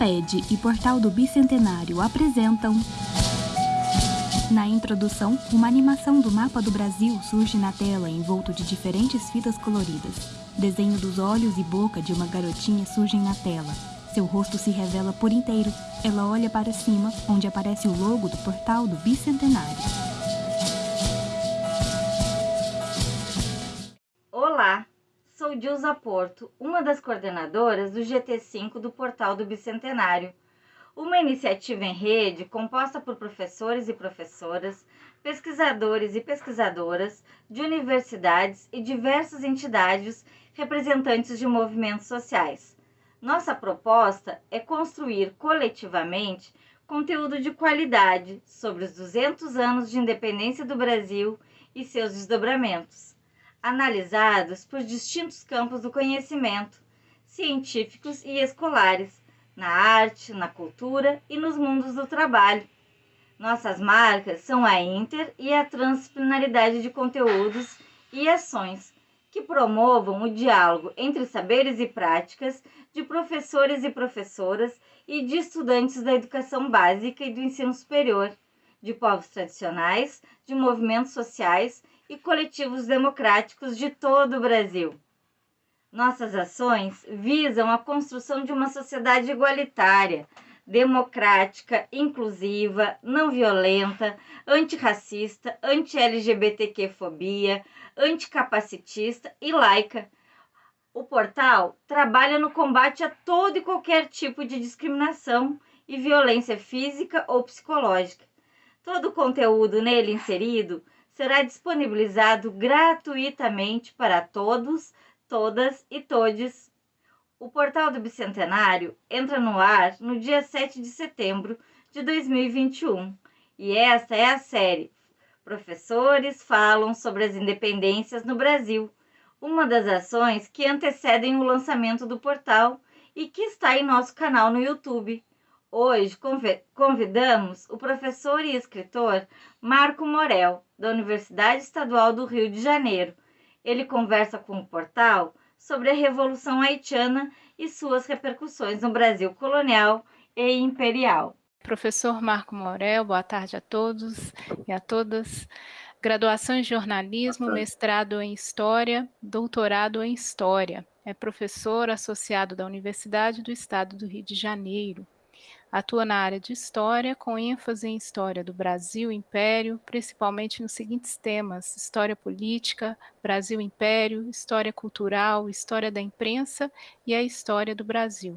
Amped e Portal do Bicentenário apresentam. Na introdução, uma animação do mapa do Brasil surge na tela envolto de diferentes fitas coloridas. Desenho dos olhos e boca de uma garotinha surgem na tela. Seu rosto se revela por inteiro. Ela olha para cima, onde aparece o logo do Portal do Bicentenário. Sou Dilza Porto, uma das coordenadoras do GT5 do Portal do Bicentenário, uma iniciativa em rede composta por professores e professoras, pesquisadores e pesquisadoras de universidades e diversas entidades representantes de movimentos sociais. Nossa proposta é construir coletivamente conteúdo de qualidade sobre os 200 anos de independência do Brasil e seus desdobramentos analisados por distintos campos do conhecimento, científicos e escolares, na arte, na cultura e nos mundos do trabalho. Nossas marcas são a inter e a transdisciplinaridade de conteúdos e ações que promovam o diálogo entre saberes e práticas de professores e professoras e de estudantes da educação básica e do ensino superior, de povos tradicionais, de movimentos sociais e coletivos democráticos de todo o Brasil. Nossas ações visam a construção de uma sociedade igualitária, democrática, inclusiva, não violenta, antirracista, anti-LGBTQ-fobia, anticapacitista e laica. O portal trabalha no combate a todo e qualquer tipo de discriminação e violência física ou psicológica. Todo o conteúdo nele inserido será disponibilizado gratuitamente para todos, todas e todes. O portal do Bicentenário entra no ar no dia 7 de setembro de 2021 e esta é a série Professores falam sobre as independências no Brasil, uma das ações que antecedem o lançamento do portal e que está em nosso canal no YouTube. Hoje convidamos o professor e escritor Marco Morel, da Universidade Estadual do Rio de Janeiro. Ele conversa com o portal sobre a Revolução Haitiana e suas repercussões no Brasil colonial e imperial. Professor Marco Morel, boa tarde a todos e a todas. Graduação em jornalismo, mestrado em história, doutorado em história. É professor associado da Universidade do Estado do Rio de Janeiro. Atua na área de história, com ênfase em história do Brasil Império, principalmente nos seguintes temas: história política, Brasil Império, história cultural, história da imprensa e a história do Brasil.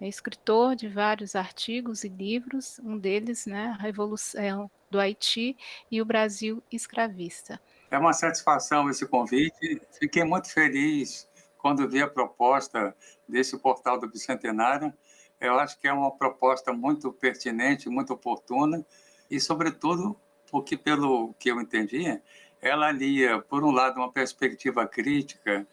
É escritor de vários artigos e livros, um deles, né, a Revolução do Haiti e o Brasil escravista. É uma satisfação esse convite. Fiquei muito feliz quando vi a proposta desse portal do Bicentenário eu acho que é uma proposta muito pertinente, muito oportuna, e, sobretudo, porque, pelo que eu entendi, ela alia, por um lado, uma perspectiva crítica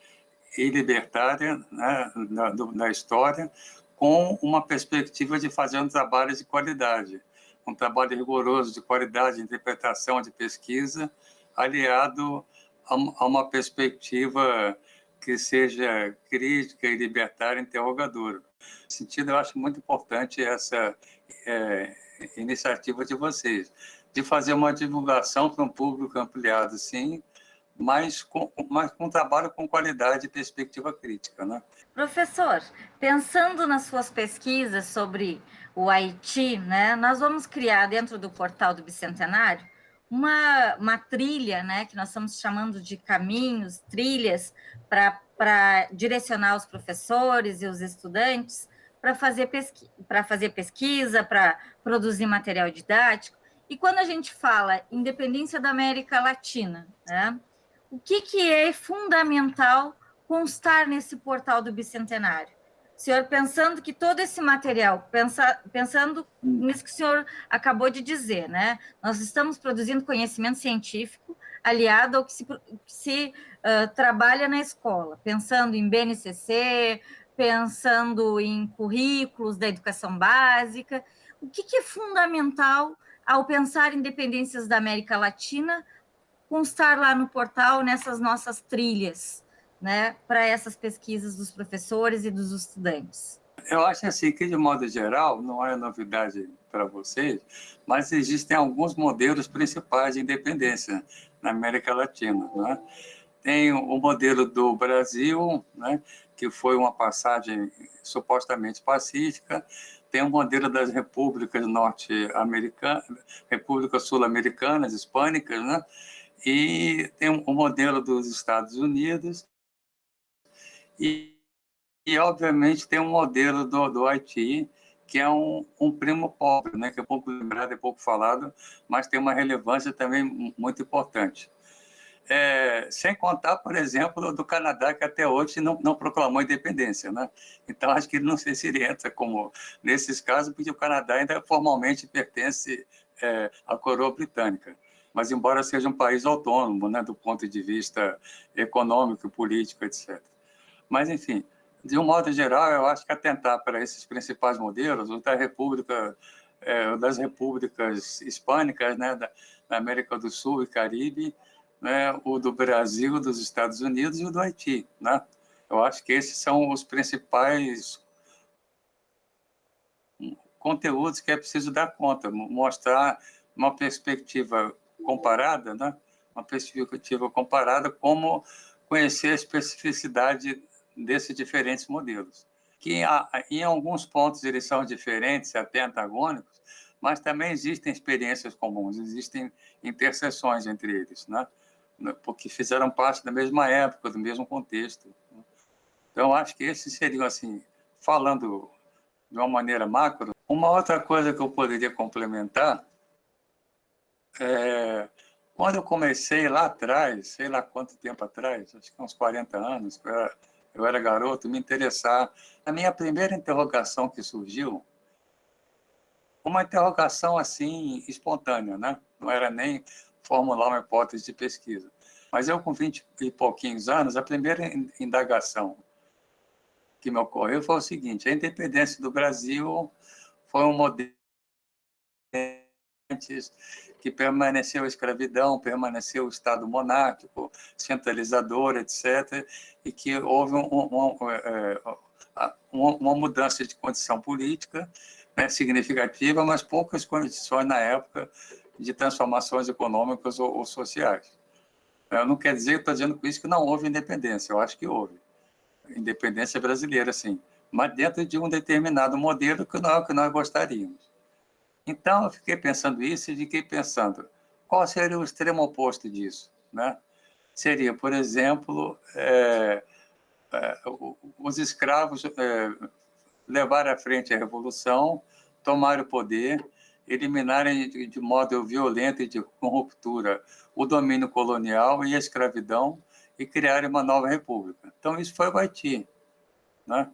e libertária né, na, na história, com uma perspectiva de fazer um trabalho de qualidade, um trabalho rigoroso de qualidade de interpretação, de pesquisa, aliado a uma perspectiva que seja crítica e libertária, interrogadora. Nesse sentido, eu acho muito importante essa é, iniciativa de vocês, de fazer uma divulgação para um público ampliado, sim, mas com, mas com trabalho com qualidade e perspectiva crítica. Né? Professor, pensando nas suas pesquisas sobre o Haiti, né, nós vamos criar dentro do portal do Bicentenário uma, uma trilha, né, que nós estamos chamando de caminhos, trilhas, para direcionar os professores e os estudantes para fazer, pesqui fazer pesquisa, para produzir material didático. E quando a gente fala independência da América Latina, né, o que, que é fundamental constar nesse portal do Bicentenário? Senhor pensando que todo esse material, pensa, pensando nisso que o senhor acabou de dizer, né? Nós estamos produzindo conhecimento científico aliado ao que se, se uh, trabalha na escola, pensando em BNCC, pensando em currículos da educação básica. O que, que é fundamental ao pensar em dependências da América Latina constar lá no portal, nessas nossas trilhas? Né, para essas pesquisas dos professores e dos estudantes? Eu acho assim que, de modo geral, não é novidade para vocês, mas existem alguns modelos principais de independência na América Latina. Né? Tem o modelo do Brasil, né, que foi uma passagem supostamente pacífica, tem o modelo das repúblicas norte-americanas, repúblicas sul-americanas, hispânicas, né? e tem o modelo dos Estados Unidos, e, e obviamente tem um modelo do, do Haiti, que é um, um, primo pobre, né? que é pouco lembrado, é pouco falado, mas tem uma relevância também muito importante. É, sem contar, por exemplo, do Canadá, que até hoje não, não proclamou independência. Né? Então, acho que ele não sei se ele entra como nesses casos, porque o Canadá ainda formalmente pertence é, à coroa britânica. Mas, embora seja um país autônomo, né, do ponto de vista econômico, político, etc. Mas, enfim, de um modo geral, eu acho que atentar para esses principais modelos, o da República, é, das repúblicas hispânicas, né, da, da América do Sul e Caribe, né, o do Brasil, dos Estados Unidos e o do Haiti. Né? Eu acho que esses são os principais conteúdos que é preciso dar conta, mostrar uma perspectiva comparada, né? uma perspectiva comparada, como conhecer a especificidade desses diferentes modelos, que em alguns pontos eles são diferentes, até antagônicos, mas também existem experiências comuns, existem interseções entre eles. Né? Porque fizeram parte da mesma época, do mesmo contexto. Né. Então, acho que esses seriam, assim, falando de uma maneira macro. Uma outra coisa que eu poderia complementar é, quando eu comecei lá atrás, sei lá quanto tempo atrás, acho que uns 40 anos, era, eu era garoto, me interessar. A minha primeira interrogação que surgiu, uma interrogação assim, espontânea, né? não era nem formular uma hipótese de pesquisa. Mas eu, com 20 e pouquinhos anos, a primeira indagação que me ocorreu foi o seguinte, a independência do Brasil foi um modelo que permaneceu a escravidão, permaneceu o Estado monárquico, centralizador, etc., e que houve um, um, um, é, uma mudança de condição política né, significativa, mas poucas condições na época de transformações econômicas ou, ou sociais. Eu não quer dizer, estou dizendo com isso que não houve independência, eu acho que houve. Independência brasileira, sim, mas dentro de um determinado modelo que não é que nós gostaríamos. Então, eu fiquei pensando isso e fiquei pensando, qual seria o extremo oposto disso? Né? Seria, por exemplo, é, é, os escravos é, levar à frente a revolução, tomar o poder eliminarem de, de modo violento e de com ruptura o domínio colonial e a escravidão e criarem uma nova república. Então, isso foi o Haiti. Né?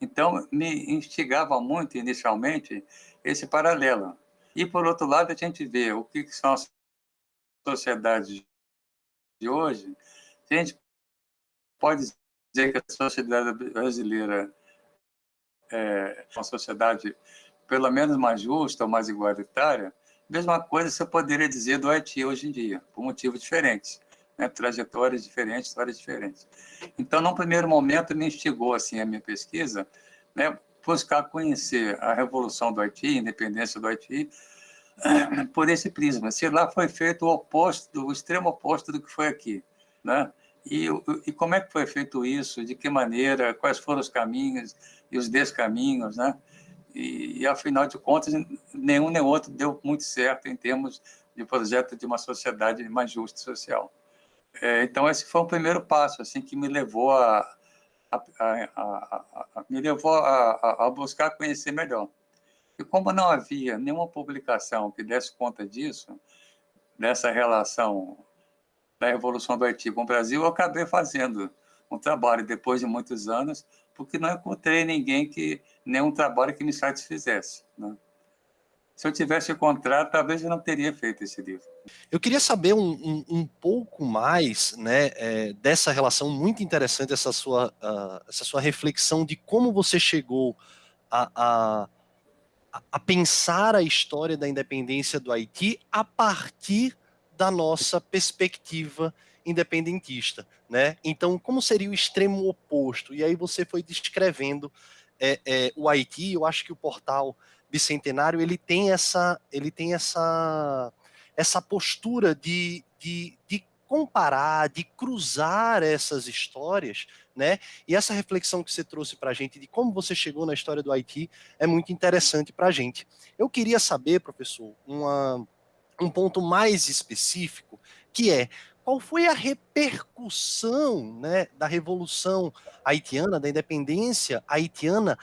Então, me instigava muito, inicialmente, esse paralelo. E, por outro lado, a gente vê o que são as sociedades de hoje. A gente pode dizer que a sociedade brasileira é uma sociedade pelo menos mais justa ou mais igualitária, mesma coisa você poderia dizer do Haiti hoje em dia, por motivos diferentes, né? trajetórias diferentes, histórias diferentes. Então, num primeiro momento, me instigou assim, a minha pesquisa, né? Buscar conhecer a revolução do Haiti, a independência do Haiti, por esse prisma. Se lá foi feito o oposto, o extremo oposto do que foi aqui. Né? E, e como é que foi feito isso, de que maneira, quais foram os caminhos e os descaminhos, né? E, e, afinal de contas, nenhum nem outro deu muito certo em termos de projeto de uma sociedade mais justa e social. É, então, esse foi o primeiro passo assim que me levou a, a, a, me levou a, buscar conhecer melhor. E como não havia nenhuma publicação que desse conta disso, dessa relação da Revolução do Haiti com o Brasil, eu acabei fazendo um trabalho depois de muitos anos porque não encontrei ninguém que, nenhum trabalho que me satisfizesse. Né? Se eu tivesse encontrado, talvez eu não teria feito esse livro. Eu queria saber um, um, um pouco mais né, é, dessa relação muito interessante, essa sua, uh, essa sua reflexão de como você chegou a, a, a pensar a história da independência do Haiti a partir da nossa perspectiva independentista, né? Então, como seria o extremo oposto? E aí você foi descrevendo é, é, o Haiti, eu acho que o portal bicentenário ele tem essa, ele tem essa, essa postura de, de, de comparar, de cruzar essas histórias, né? E essa reflexão que você trouxe para a gente de como você chegou na história do Haiti é muito interessante para a gente. Eu queria saber, professor, uma, um ponto mais específico, que é qual foi a repercussão né, da Revolução Haitiana, da independência haitiana,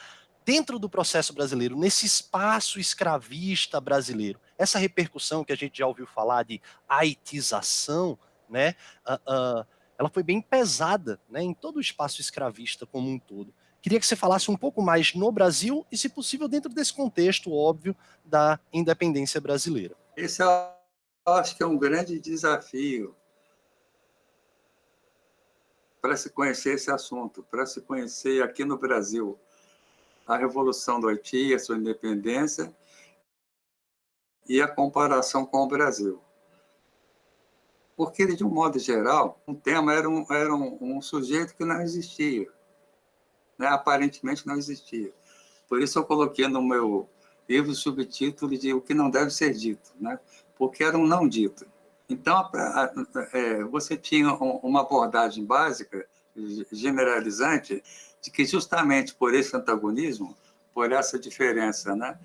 dentro do processo brasileiro, nesse espaço escravista brasileiro. Essa repercussão que a gente já ouviu falar de haitização, né, uh, uh, ela foi bem pesada né, em todo o espaço escravista como um todo. Queria que você falasse um pouco mais no Brasil e, se possível, dentro desse contexto óbvio da independência brasileira. Esse eu acho que é um grande desafio para se conhecer esse assunto, para se conhecer aqui no Brasil a Revolução do Haiti, a sua independência e a comparação com o Brasil. Porque, de um modo geral, o tema era um, era um, um sujeito que não existia. Né? Aparentemente não existia. Por isso eu coloquei no meu livro o subtítulo de O que não deve ser dito, né? porque era um não dito. Então, é, você tinha uma abordagem básica, generalizante, de que justamente por esse antagonismo, por essa diferença né,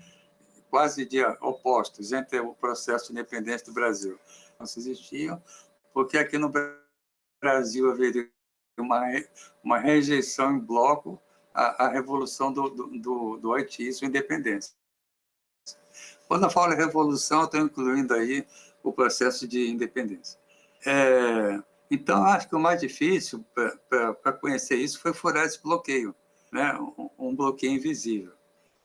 quase de opostos entre o processo de independência do Brasil, não se existiam, porque aqui no Brasil haveria uma, uma rejeição em bloco à, à revolução do, do, do Haiti e sua independência. Quando eu falo revolução, eu estou incluindo aí o processo de independência. É, então, acho que o mais difícil para conhecer isso foi furar esse bloqueio, né? um, um bloqueio invisível.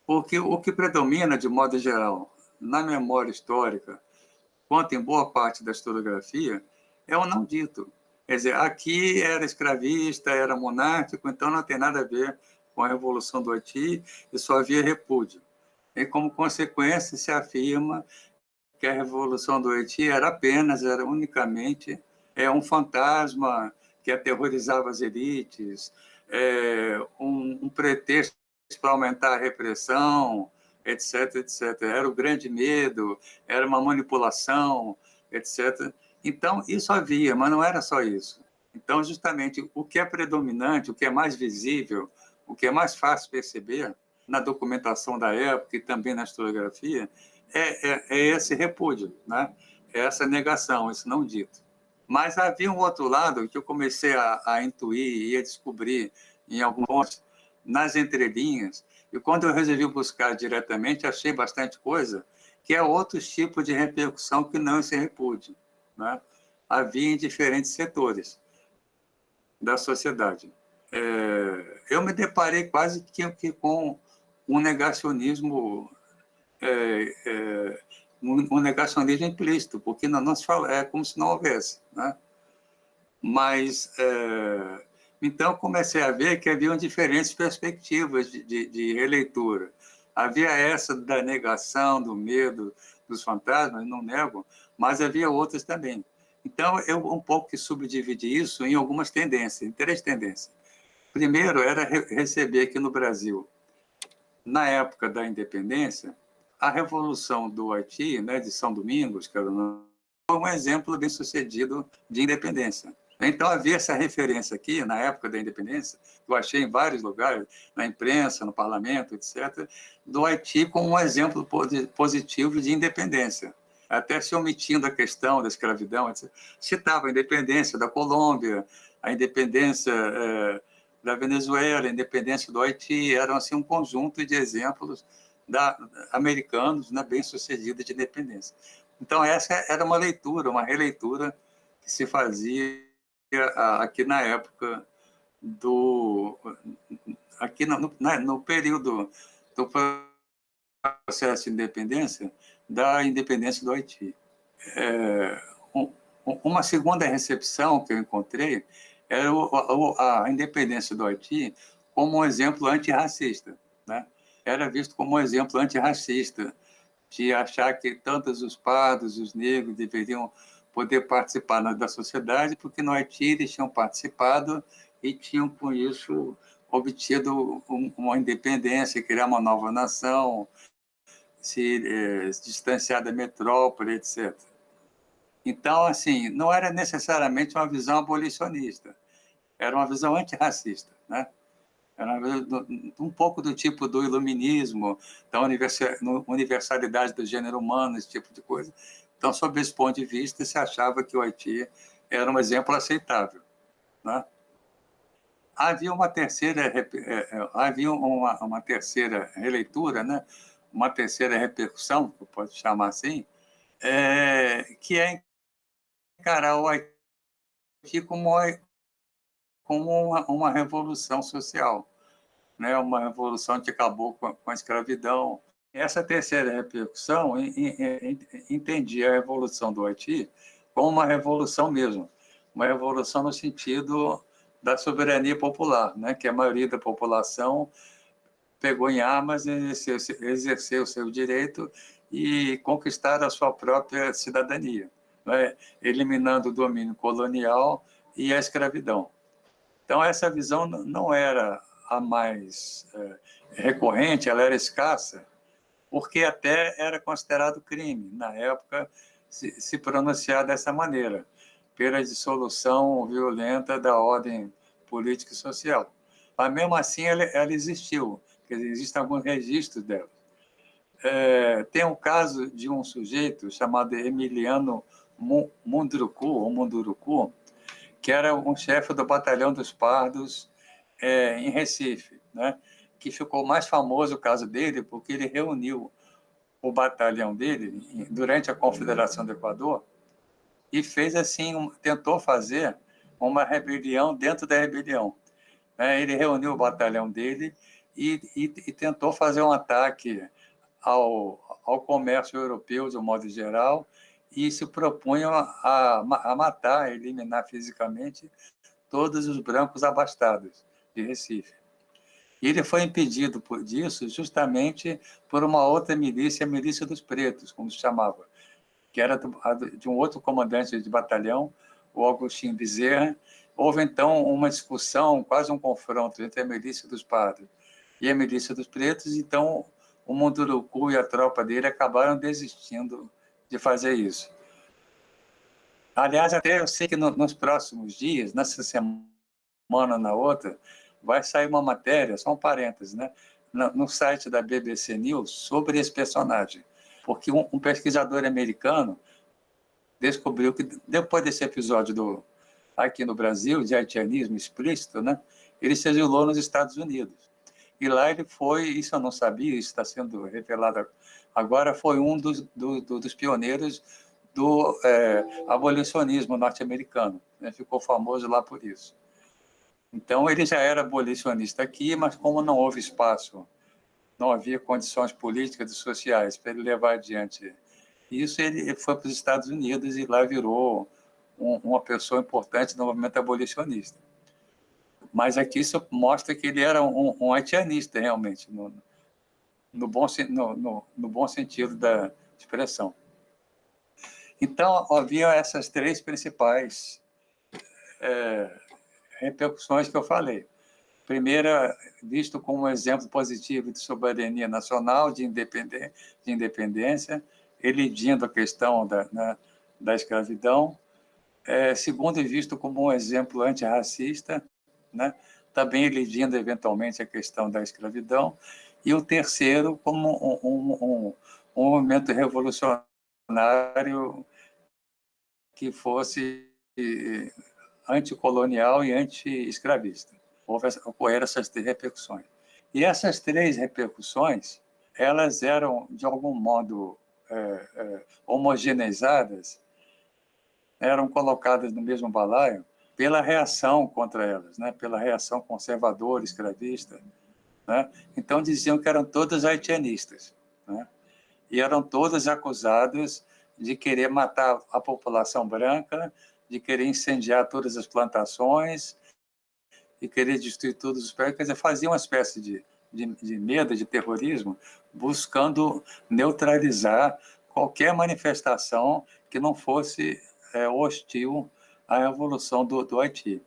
Porque o que predomina, de modo geral, na memória histórica, quanto em boa parte da historiografia, é o não dito. Quer dizer, aqui era escravista, era monárquico, então não tem nada a ver com a Revolução do Haiti e só havia repúdio. E, como consequência, se afirma que a Revolução do Haiti era apenas, era unicamente é um fantasma que aterrorizava as elites, é, um, um pretexto para aumentar a repressão, etc, etc. Era o grande medo, era uma manipulação, etc. Então, isso havia, mas não era só isso. Então, justamente, o que é predominante, o que é mais visível, o que é mais fácil perceber na documentação da época e também na historiografia, é, é, é esse repúdio, né? é essa negação, esse não dito. Mas havia um outro lado que eu comecei a, a intuir e a descobrir em alguns, nas entrelinhas, e quando eu resolvi buscar diretamente, achei bastante coisa, que é outros tipos de repercussão que não esse repúdio. Né? Havia em diferentes setores da sociedade. É, eu me deparei quase que, que com um negacionismo é, é, um, negacionismo implícito, porque não, não se fala, é como se não houvesse. Né? Mas, é, então, comecei a ver que haviam diferentes perspectivas de, de, de, releitura. Havia essa da negação, do medo dos fantasmas, não nego, mas havia outras também. Então, eu um pouco que subdividi isso em algumas tendências, em três tendências. Primeiro, era re receber aqui no Brasil, na época da independência, a Revolução do Haiti, né, de São Domingos, que era foi um exemplo bem sucedido de independência. Então, havia essa referência aqui, na época da independência, eu achei em vários lugares, na imprensa, no parlamento, etc., do Haiti como um exemplo positivo de independência. Até se omitindo a questão da escravidão, etc. citava a independência da Colômbia, a independência eh, da Venezuela, a independência do Haiti, eram assim, um conjunto de exemplos da, americanos né, bem-sucedida de independência. Então, essa era uma leitura, uma releitura que se fazia aqui na época do... aqui no, no período do processo de independência, da independência do Haiti. É, um, uma segunda recepção que eu encontrei era o, a independência do Haiti como um exemplo antirracista. Era visto como um exemplo antirracista, de achar que tantos os pardos, os negros deveriam poder participar da sociedade, porque no Haiti eles tinham participado e tinham, com isso, obtido uma independência, criar uma nova nação, se, eh, se distanciar da metrópole, etc. Então, assim, não era necessariamente uma visão abolicionista, era uma visão antirracista, né? Era um pouco do tipo do iluminismo, da universalidade do gênero humano, esse tipo de coisa. Então, sob esse ponto de vista, se achava que o Haiti era um exemplo aceitável. Né? Havia uma terceira, é, é, havia uma, uma terceira releitura, né? uma terceira repercussão, que pode chamar assim, é, que é encarar o Haiti como, como uma, uma revolução social, né? uma revolução que acabou com a, com a escravidão. Essa terceira repercussão entendia a revolução do Haiti como uma revolução mesmo, uma revolução no sentido da soberania popular, né? que a maioria da população pegou em armas e exerceu, exerceu o seu direito e conquistar a sua própria cidadania, né? eliminando o domínio colonial e a escravidão. Então, essa visão não era a mais é, recorrente, ela era escassa, porque até era considerado crime, na época, se, se pronunciar dessa maneira, pela dissolução violenta da ordem política e social. Mas, mesmo assim, ela, ela existiu, quer dizer, existem alguns registros dela. É, tem um caso de um sujeito chamado Emiliano Munduruku, ou Munduruku, que era um chefe do batalhão dos pardos é, em Recife, né? que ficou mais famoso o caso dele porque ele reuniu o batalhão dele durante a Confederação do Equador e fez assim, tentou fazer uma rebelião dentro da rebelião. Né? Ele reuniu o batalhão dele e, e, e tentou fazer um ataque ao, ao comércio europeu, de um modo geral, e se propunham a, a matar, a eliminar fisicamente todos os brancos abastados de Recife. Ele foi impedido por disso justamente por uma outra milícia, a Milícia dos Pretos, como se chamava, que era de um outro comandante de batalhão, o Agostinho Bezerra. Houve, então, uma discussão, quase um confronto entre a Milícia dos Pardos e a Milícia dos Pretos, então o Munduruku e a tropa dele acabaram desistindo de fazer isso. Aliás, até eu sei que no, nos próximos dias, nessa semana na outra, vai sair uma matéria, só um parêntese, né? no, no site da BBC News sobre esse personagem. Porque um, um pesquisador americano descobriu que, depois desse episódio do, aqui no Brasil, de haitianismo explícito, né? ele se exilou nos Estados Unidos. E lá ele foi, isso eu não sabia, isso está sendo revelado agora, foi um dos, do, do, dos pioneiros do é, abolicionismo norte-americano. Né? Ficou famoso lá por isso. Então, ele já era abolicionista aqui, mas como não houve espaço, não havia condições políticas e sociais para ele levar adiante isso, ele foi para os Estados Unidos e lá virou um, uma pessoa importante no movimento abolicionista. Mas aqui isso mostra que ele era um, um haitianista, realmente, no, no, bom, no, no, no bom sentido da expressão. Então, havia essas três principais é, repercussões que eu falei. Primeira, visto como um exemplo positivo de soberania nacional, de, independência, de independência elidindo a questão da, né, da escravidão. É, segundo, visto como um exemplo antirracista, né, também elidindo eventualmente a questão da escravidão. E o terceiro, como um, um, um, movimento revolucionário que fosse anticolonial e anti-escravista. Ocorreram essas três repercussões. E essas três repercussões, elas eram, de algum modo, é, é, homogeneizadas, eram colocadas no mesmo balaio pela reação contra elas, né? pela reação conservadora, escravista. Né? Então, diziam que eram todas haitianistas. Né? E eram todas acusadas de querer matar a população branca de querer incendiar todas as plantações e querer destruir todos os prédios, quer dizer, fazia uma espécie de, de, de medo, de terrorismo, buscando neutralizar qualquer manifestação que não fosse é, hostil à revolução do, do Haiti.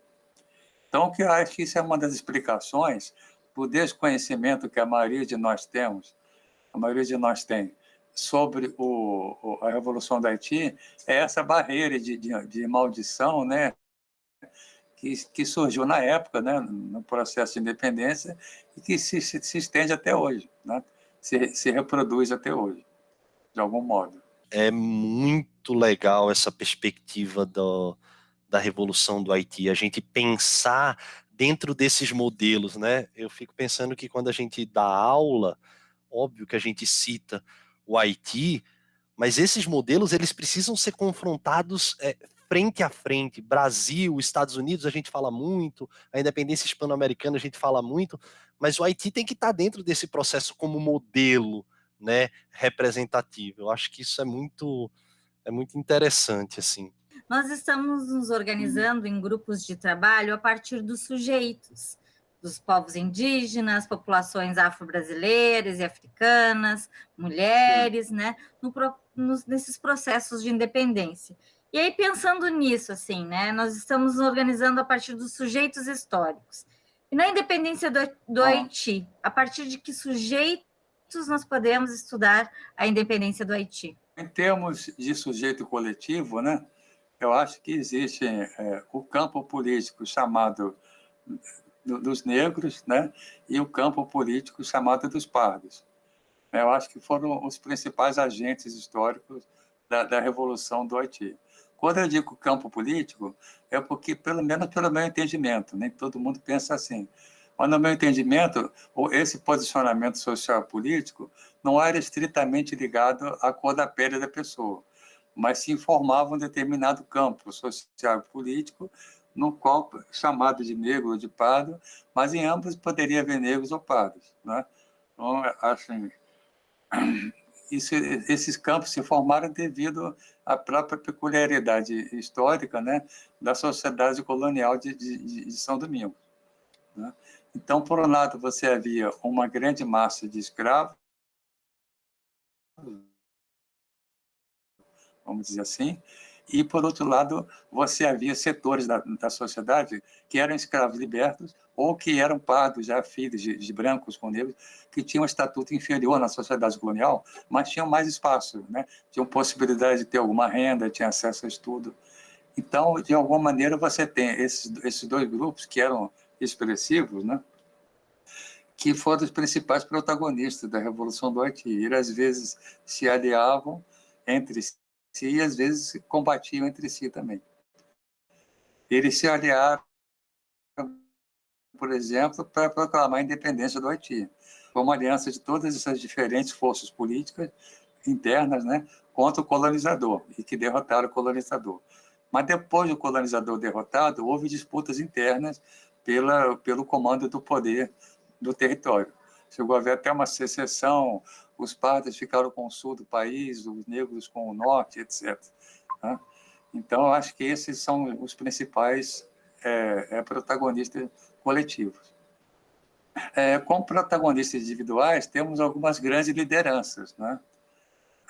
Então, que acho que isso é uma das explicações do desconhecimento que a maioria de nós temos, a maioria de nós tem, sobre o, a Revolução do Haiti, é essa barreira de, de, de maldição, né, que, que, surgiu na época, né, no processo de independência, e que se, se, se estende até hoje, né, se, se reproduz até hoje, de algum modo. É muito legal essa perspectiva do, da revolução do Haiti, a gente pensar dentro desses modelos, né? Eu fico pensando que quando a gente dá aula, óbvio que a gente cita o Haiti, mas esses modelos eles precisam ser confrontados é, frente a frente. Brasil, Estados Unidos, a gente fala muito, a independência hispano-americana a gente fala muito, mas o Haiti tem que estar dentro desse processo como modelo, né, representativo. Eu acho que isso é muito é muito interessante assim. Nós estamos nos organizando em grupos de trabalho a partir dos sujeitos, dos povos indígenas, populações afro-brasileiras e africanas, mulheres, né, no, nos, nesses processos de independência. E aí, pensando nisso, assim, né, nós estamos nos organizando a partir dos sujeitos históricos. E na independência do, do Haiti, a partir de que sujeitos nós podemos estudar a independência do Haiti? Em termos de sujeito coletivo, né, eu acho que existe é, o campo político chamado dos negros né, e o campo político chamado dos pardos. Eu acho que foram os principais agentes históricos da, da Revolução do Haiti. Quando eu digo campo político, é porque, pelo menos pelo meu entendimento, nem todo mundo pensa assim, mas no meu entendimento, esse posicionamento social político não era estritamente ligado à cor da pele da pessoa mas se informava um determinado campo social e político, no qual chamado de negro ou de pardo, mas em ambos poderia haver negros ou pardos. Né? Então, acho, isso, esses campos se formaram devido à própria peculiaridade histórica né, da sociedade colonial de, de, de São Domingos. Né? Então, por um lado, você havia uma grande massa de escravos, vamos dizer assim, e, por outro lado, você havia setores da, da sociedade que eram escravos libertos ou que eram pardos, já filhos de, de, brancos com negros, que tinham um estatuto inferior na sociedade colonial, mas tinham mais espaço, né? tinham possibilidade de ter alguma renda, tinham acesso a estudo. Então, de alguma maneira, você tem esses, esses dois grupos que eram expressivos, né? que foram os principais protagonistas da Revolução do Haiti. Eles, às vezes, se aliavam entre si e às vezes combatiam entre si também. Eles se aliaram, por exemplo, para proclamar a independência do Haiti. Foi uma aliança de todas essas diferentes forças políticas internas né, contra o colonizador, e que derrotaram o colonizador. Mas depois do colonizador derrotado, houve disputas internas pela, pelo comando do poder do território. Chegou a haver até uma secessão os pardos ficaram com o sul do país, os negros com o norte, etc. Né? Então, acho que esses são os principais é, é, protagonistas coletivos. É, como protagonistas individuais, temos algumas grandes lideranças. Né?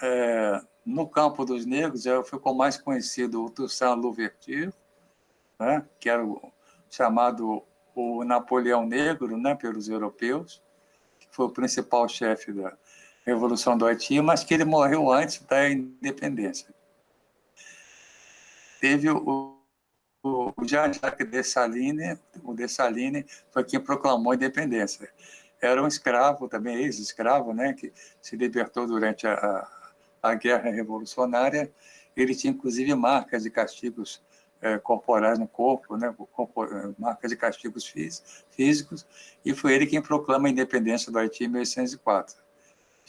É, no campo dos negros, ficou mais conhecido o Toussaint Louverture, né? que era o, chamado o Napoleão Negro né? pelos europeus, que foi o principal chefe da, Revolução do Haiti, mas que ele morreu antes da independência. Teve o, o, Jean-Jacques Dessalines, o Dessalines foi quem proclamou a independência. Era um escravo, também ex-escravo, né, que se libertou durante a, a, Guerra Revolucionária. Ele tinha, inclusive, marcas de castigos é, corporais no corpo, né, marcas de castigos físicos, e foi ele quem proclama a independência do Haiti em 1804.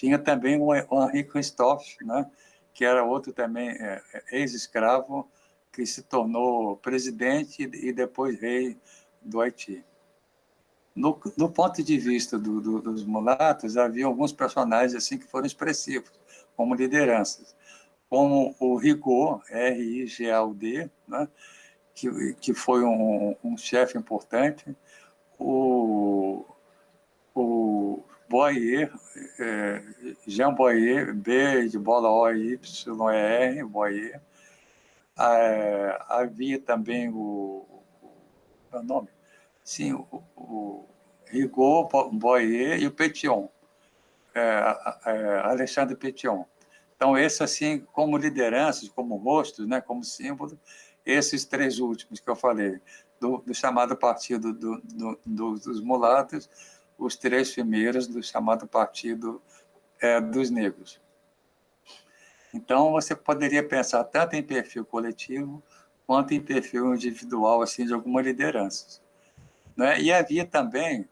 Tinha também o Henri Christophe, né, que era outro também é, é, ex-escravo, que se tornou presidente e depois rei do Haiti. No, do ponto de vista do, do, dos mulatos, havia alguns personagens assim que foram expressivos, como lideranças, como o Rigaud, R-I-G-A-U-D, né, que, que foi um, um chefe importante, o, o Boyer, é, Jean Boyer, B de bola O, Y, E, R, Boyer. É, havia também o, o, o nome, sim, o, o Rigaud, Boyer e o Petion, é, é, Alexandre Petion. Então, esse, assim, como lideranças, como rostos, né, como símbolo, esses três últimos que eu falei, do, do chamado Partido do, do, dos Mulatos, os três primeiros do chamado Partido é, dos Negros. Então, você poderia pensar tanto em perfil coletivo quanto em perfil individual, assim, de alguma liderança. Né? E havia também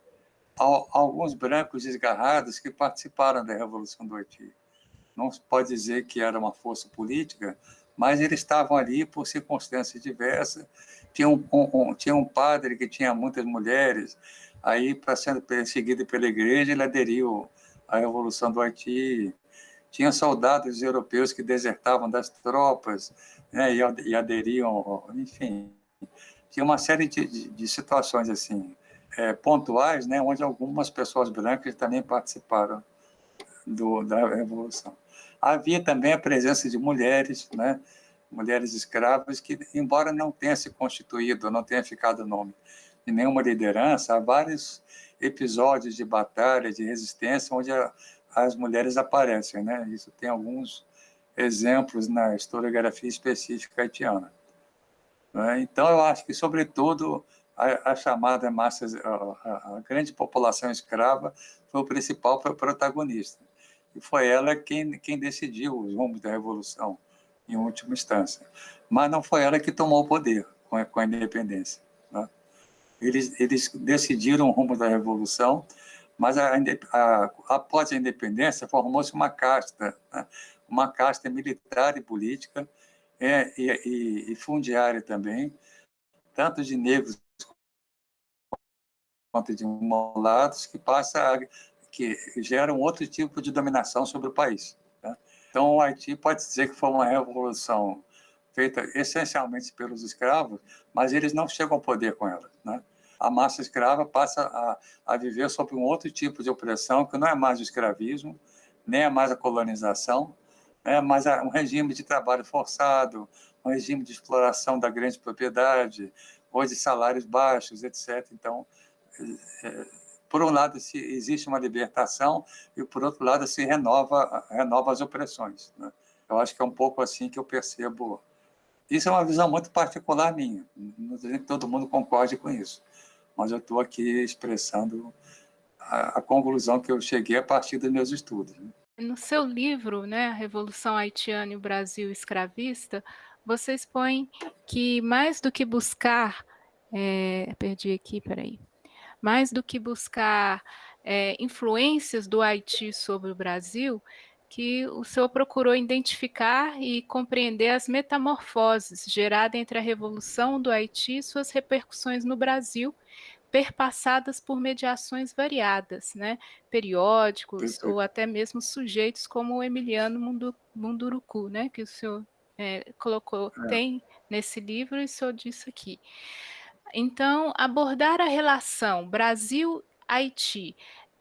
alguns brancos desgarrados que participaram da Revolução do Haiti não se pode dizer que era uma força política, mas eles estavam ali por circunstâncias diversas. Tinha um, um, tinha um padre que tinha muitas mulheres, aí, para sendo perseguido pela igreja, ele aderiu à Revolução do Haiti. Tinha soldados europeus que desertavam das tropas né, e, aderiam, enfim. Tinha uma série de, de, de situações assim, é, pontuais, né, onde algumas pessoas brancas também participaram do, da Revolução. Havia também a presença de mulheres, né? mulheres escravas, que, embora não tenha se constituído, não tenha ficado nome de nenhuma liderança, há vários episódios de batalha, de resistência, onde a, as mulheres aparecem. Né? Isso tem alguns exemplos na historiografia específica haitiana. Né? Então, eu acho que, sobretudo, a, a chamada massa, a, a, grande população escrava foi o principal protagonista e foi ela quem, quem decidiu os rumos da Revolução, em última instância. Mas não foi ela que tomou o poder com a, com a independência. Eles, eles decidiram o rumo da Revolução, mas a, a, após a independência formou-se uma casta, né? uma casta militar e política, é, e, e, e fundiária também, tanto de negros quanto de mulatos, que passa a que geram outro tipo de dominação sobre o país. Né? Então, o Haiti pode dizer que foi uma revolução feita essencialmente pelos escravos, mas eles não chegam ao poder com ela. Né? A massa escrava passa a, a viver sob um outro tipo de opressão, que não é mais o escravismo, nem é mais a colonização, é mais um regime de trabalho forçado, um regime de exploração da grande propriedade, ou de salários baixos, etc. Então, é, por um lado existe uma libertação e por outro lado se renova renova as opressões né? eu acho que é um pouco assim que eu percebo isso é uma visão muito particular minha não dizer que todo mundo concorde com isso mas eu estou aqui expressando a, a, conclusão que eu cheguei a partir dos meus estudos né? no seu livro né revolução haitiana e o Brasil escravista você expõe que mais do que buscar é, perdi aqui peraí mais do que buscar é, influências do Haiti sobre o Brasil, que o senhor procurou identificar e compreender as metamorfoses geradas entre a Revolução do Haiti e suas repercussões no Brasil, perpassadas por mediações variadas, né? periódicos ou até mesmo sujeitos como o Emiliano Munduruku, né? que o senhor é, colocou, é. tem nesse livro e o senhor disse aqui. Então, abordar a relação Brasil-Haiti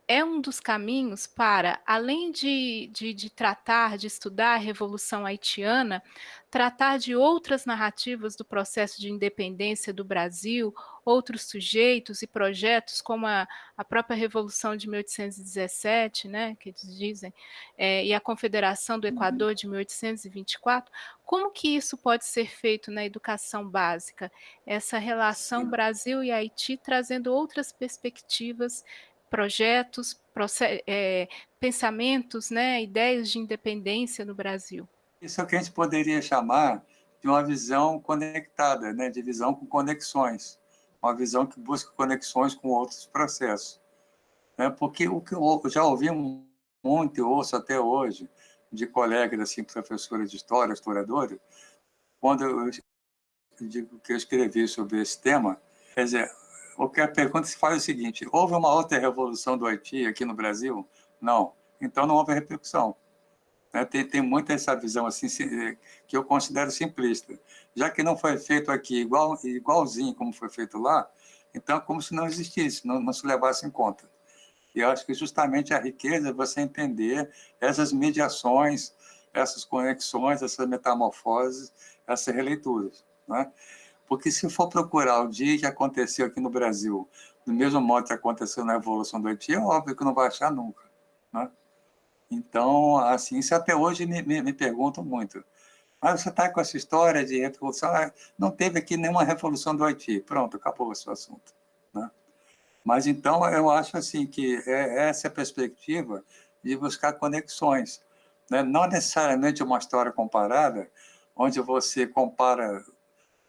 é um dos caminhos para, além de, de, de, tratar, de estudar a Revolução Haitiana, tratar de outras narrativas do processo de independência do Brasil, outros sujeitos e projetos, como a, a própria Revolução de 1817, né, que eles dizem, é, e a Confederação do uhum. Equador de 1824, como que isso pode ser feito na educação básica? Essa relação. Brasil e Haiti trazendo outras perspectivas projetos, é, pensamentos, né, ideias de independência no Brasil. Isso é o que a gente poderia chamar de uma visão conectada, né, de visão com conexões, uma visão que busca conexões com outros processos. Né, porque o que eu já ouvi muito ouço até hoje de colegas, assim, professores de história, historiadores, quando eu digo que eu escrevi sobre esse tema, quer dizer, a pergunta se faz o seguinte, houve uma outra revolução do Haiti aqui no Brasil? Não. Então não houve repercussão. Né? Tem, tem muita essa visão assim que eu considero simplista. Já que não foi feito aqui igual, igualzinho como foi feito lá, então é como se não existisse, não, não se levasse em conta. E eu acho que justamente a riqueza é você entender essas mediações, essas conexões, essas metamorfoses, essas releituras. Né? Porque se for procurar o dia que aconteceu aqui no Brasil, do mesmo modo que aconteceu na Revolução do Haiti, é óbvio que não vai achar nunca. Né? Então, assim, até hoje me, me, me perguntam muito. Mas você está com essa história de revolução, ah, não teve aqui nenhuma revolução do Haiti. Pronto, acabou esse assunto. Né? Mas então eu acho assim que é essa é a perspectiva de buscar conexões. Né? Não necessariamente uma história comparada, onde você compara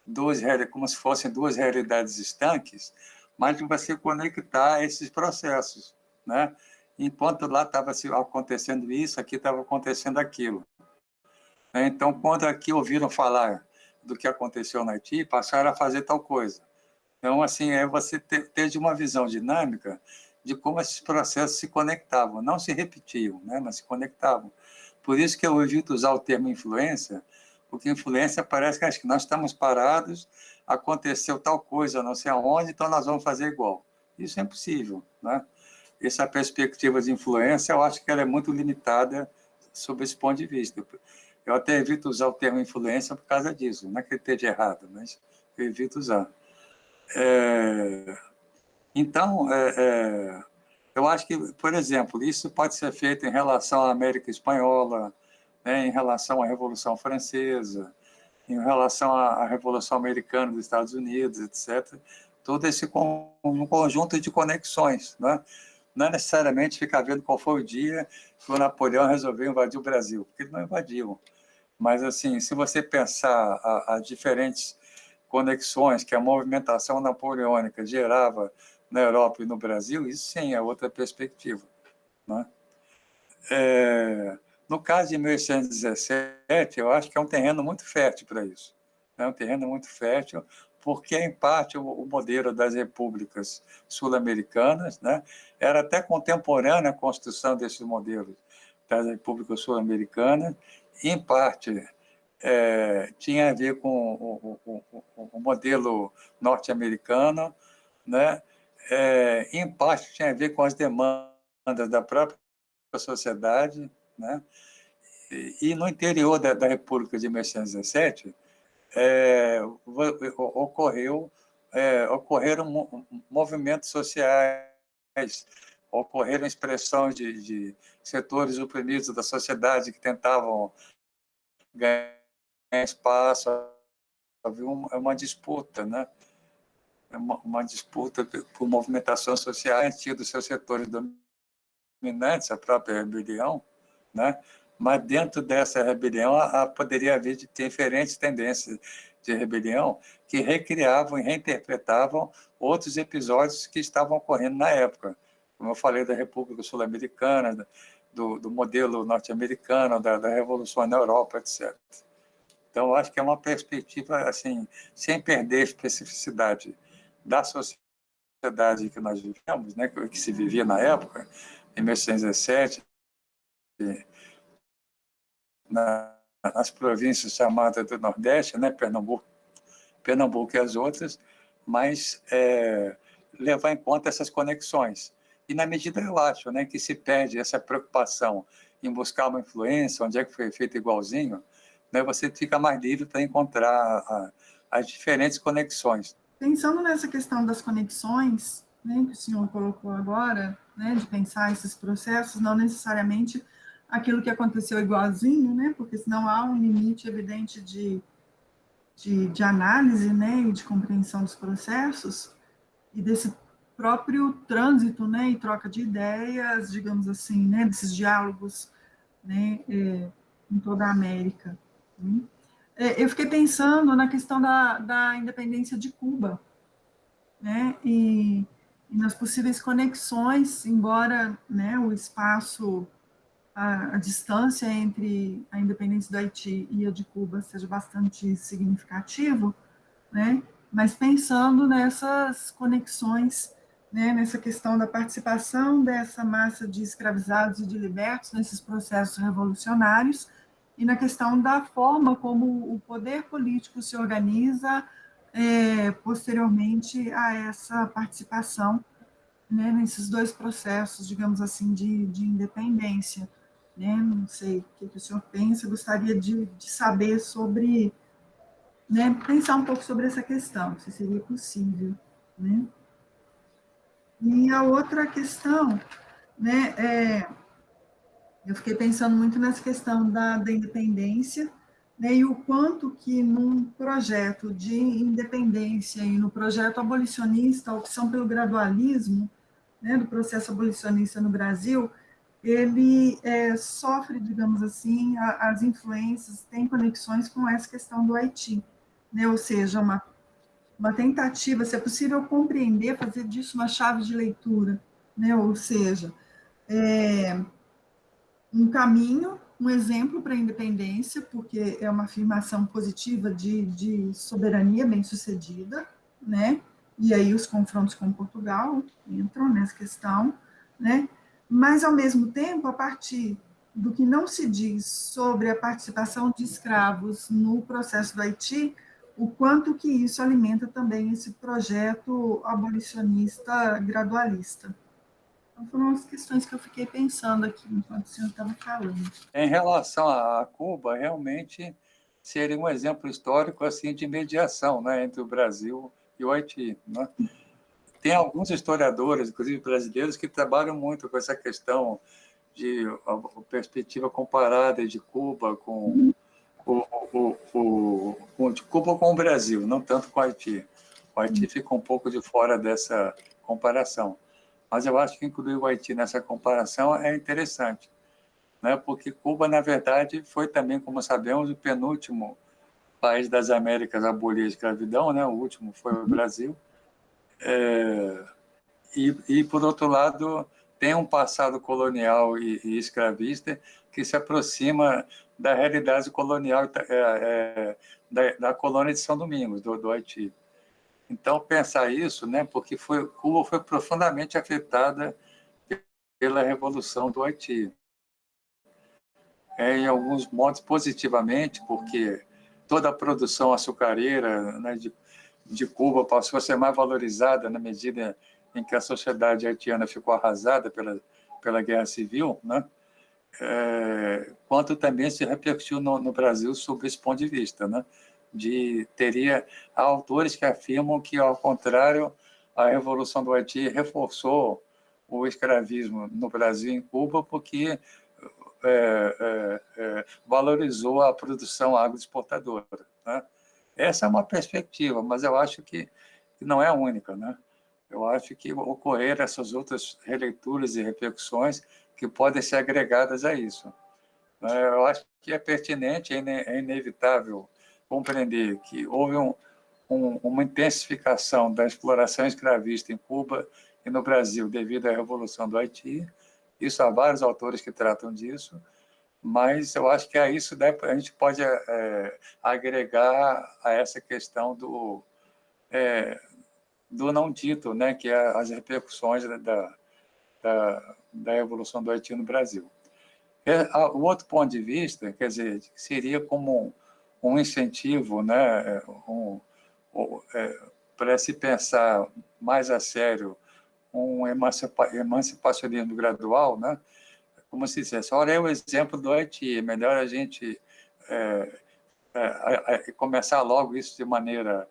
duas como se fossem duas realidades estanques, mas de você conectar esses processos, né? Enquanto lá estava acontecendo isso, aqui estava acontecendo aquilo. Então, quando aqui ouviram falar do que aconteceu no Haiti, passaram a fazer tal coisa. Então, assim, é você ter de uma visão dinâmica de como esses processos se conectavam, não se repetiam, né? mas se conectavam. Por isso que eu evito usar o termo influência, porque influência parece que acho que nós estamos parados, aconteceu tal coisa, não sei aonde, então nós vamos fazer igual. Isso é impossível, né? Essa perspectiva de influência, eu acho que ela é muito limitada sob esse ponto de vista. Eu até evito usar o termo influência por causa disso, não é que ele esteja errado, mas eu evito usar. É... Então, é, é... eu acho que, por exemplo, isso pode ser feito em relação à América Espanhola, né, em relação à Revolução Francesa, em relação à Revolução Americana dos Estados Unidos, etc. Todo esse um conjunto de conexões. Né? Não é necessariamente ficar vendo qual foi o dia que o Napoleão resolveu invadir o Brasil, porque ele não invadiu. Mas, assim, se você pensar as diferentes conexões que a movimentação napoleônica gerava na Europa e no Brasil, isso sim é outra perspectiva. Né? É, no caso de 1817, eu acho que é um terreno muito fértil para isso. É um terreno muito fértil, porque, em parte, o, modelo das repúblicas sul-americanas né, era até contemporânea à construção desses modelos das repúblicas sul-americanas, em parte é, tinha a ver com o, o, o, o modelo norte-americano, né? É, em parte tinha a ver com as demandas da própria sociedade, né? E, no interior da, da República de 1917, é, ocorreu, é, ocorreram movimentos sociais, ocorreram expressões de, de, setores oprimidos da sociedade que tentavam ganhar espaço, havia uma, uma disputa, né? Uma, uma, disputa por movimentação social, tinha dos seus setores dominantes, a própria rebelião, né? mas dentro dessa rebelião a, a poderia haver diferentes tendências de rebelião que recriavam e reinterpretavam outros episódios que estavam ocorrendo na época. Como eu falei da República Sul-Americana, do, do, modelo norte-americano, da, da, Revolução na Europa, etc. Então, acho que é uma perspectiva, assim, sem perder a especificidade da sociedade que nós vivemos, né, que se vivia na época, em 1917, na, nas províncias chamadas do Nordeste, né, Pernambuco, Pernambuco e as outras, mas é, levar em conta essas conexões. E na medida, eu acho, né, que se perde essa preocupação em buscar uma influência, onde é que foi feito igualzinho, né, você fica mais livre para encontrar a, as diferentes conexões. Pensando nessa questão das conexões, né, que o senhor colocou agora, né, de pensar esses processos, não necessariamente aquilo que aconteceu igualzinho, né? Porque senão há um limite evidente de, de, de análise, né? E de compreensão dos processos e desse próprio trânsito, né? E troca de ideias, digamos assim, né? Desses diálogos, né? É, em toda a América. Né? É, eu fiquei pensando na questão da, da independência de Cuba, né? E, e nas possíveis conexões, embora, né? O espaço a, a, distância entre a independência do Haiti e a de Cuba seja bastante significativo, né? mas pensando nessas conexões, né? nessa questão da participação dessa massa de escravizados e de libertos nesses processos revolucionários, e na questão da forma como o poder político se organiza é, posteriormente a essa participação né, nesses dois processos, digamos assim, de, de independência né? Não sei o que, o senhor pensa, gostaria de, de saber sobre né, pensar um pouco sobre essa questão, se seria possível. Né? E a outra questão, né, é, eu fiquei pensando muito nessa questão da, da independência, né, e o quanto que num projeto de independência e no projeto abolicionista, a opção pelo gradualismo, né, do processo abolicionista no Brasil, ele é, sofre, digamos assim, a, as influências, tem conexões com essa questão do Haiti, né, ou seja, uma, uma tentativa, se é possível compreender, fazer disso uma chave de leitura, né, ou seja, é, um caminho, um exemplo para a independência, porque é uma afirmação positiva de, de soberania bem-sucedida, né, e aí os confrontos com Portugal entram nessa questão, né, mas, ao mesmo tempo, a partir do que não se diz sobre a participação de escravos no processo do Haiti, o quanto que isso alimenta também esse projeto abolicionista gradualista. Então, foram as questões que eu fiquei pensando aqui enquanto o senhor estava falando. Em relação a Cuba, realmente seria um exemplo histórico assim de mediação né, entre o Brasil e o Haiti. Né? Tem alguns historiadores, inclusive brasileiros, que trabalham muito com essa questão de perspectiva comparada de Cuba com o, o, o, o, de Cuba com o Brasil, não tanto com o Haiti. O Haiti fica um pouco de fora dessa comparação. Mas eu acho que incluir o Haiti nessa comparação é interessante, né? porque Cuba, na verdade, foi também, como sabemos, o penúltimo país das Américas a abolir a escravidão, né? o último foi o Brasil, é, e, e, por outro lado, tem um passado colonial e, e escravista que se aproxima da realidade colonial é, é, da, da, colônia de São Domingos, do, do, Haiti. Então, pensar isso, né, porque foi, Cuba foi profundamente afetada pela Revolução do Haiti. É, em alguns modos, positivamente, porque toda a produção açucareira né, de, de Cuba passou a ser mais valorizada na medida em que a sociedade haitiana ficou arrasada pela, pela guerra civil, né? É, quanto também se repercutiu no, no, Brasil sob esse ponto de vista, né? De teria autores que afirmam que, ao contrário, a revolução do Haiti reforçou o escravismo no Brasil e em Cuba porque é, é, é valorizou a produção agroexportadora, né? Essa é uma perspectiva, mas eu acho que, não é única, né? Eu acho que ocorrer essas outras releituras e repercussões que podem ser agregadas a isso. Né? Eu acho que é pertinente, é inevitável compreender que houve um, um, uma intensificação da exploração escravista em Cuba e no Brasil devido à Revolução do Haiti. Isso há vários autores que tratam disso, mas eu acho que a isso a gente pode é, agregar a essa questão do, é, do não dito, né, que é as repercussões da, da, da Revolução do Haiti no Brasil. É, o outro ponto de vista, quer dizer, seria como um, um incentivo né, um, é, para se pensar mais a sério um emancipa, emancipacionismo gradual, né, como se dissesse, olha é o exemplo do Haiti, é melhor a gente é, é, começar logo isso de maneira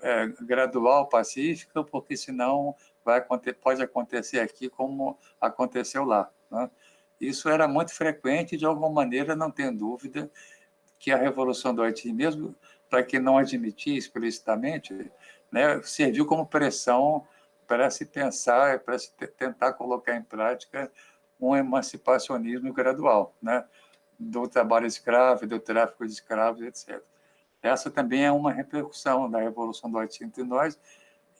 é, gradual, pacífica, porque senão vai pode acontecer aqui como aconteceu lá. Né? Isso era muito frequente, de alguma maneira, não tem dúvida que a Revolução do Haiti, mesmo para quem não admitia explicitamente, né, serviu como pressão para se pensar, para se tentar colocar em prática um emancipacionismo gradual, né? do trabalho escravo, do tráfico de escravos, etc. Essa também é uma repercussão da Revolução do Haiti entre nós,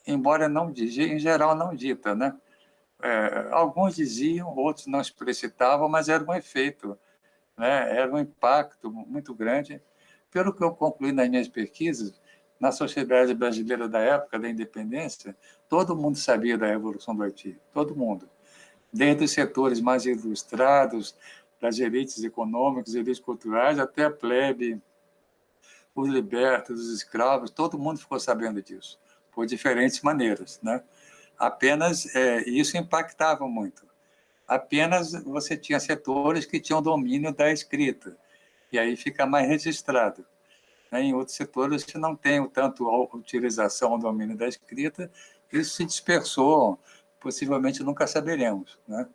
embora não em geral não dita, né? É, alguns diziam, outros não explicitavam, mas era um efeito, né? Era um impacto muito grande. Pelo que eu concluí nas minhas pesquisas, na sociedade brasileira da época da independência, todo mundo sabia da Revolução do Haiti, todo mundo desde os setores mais ilustrados, das elites econômicas, elites culturais, até a plebe, os libertos, os escravos, todo mundo ficou sabendo disso, por diferentes maneiras. Né? Apenas é, isso impactava muito. Apenas você tinha setores que tinham domínio da escrita, e aí fica mais registrado. Né? Em outros setores que não tem tanto a utilização do domínio da escrita, isso se dispersou, possivelmente nunca saberemos. Né?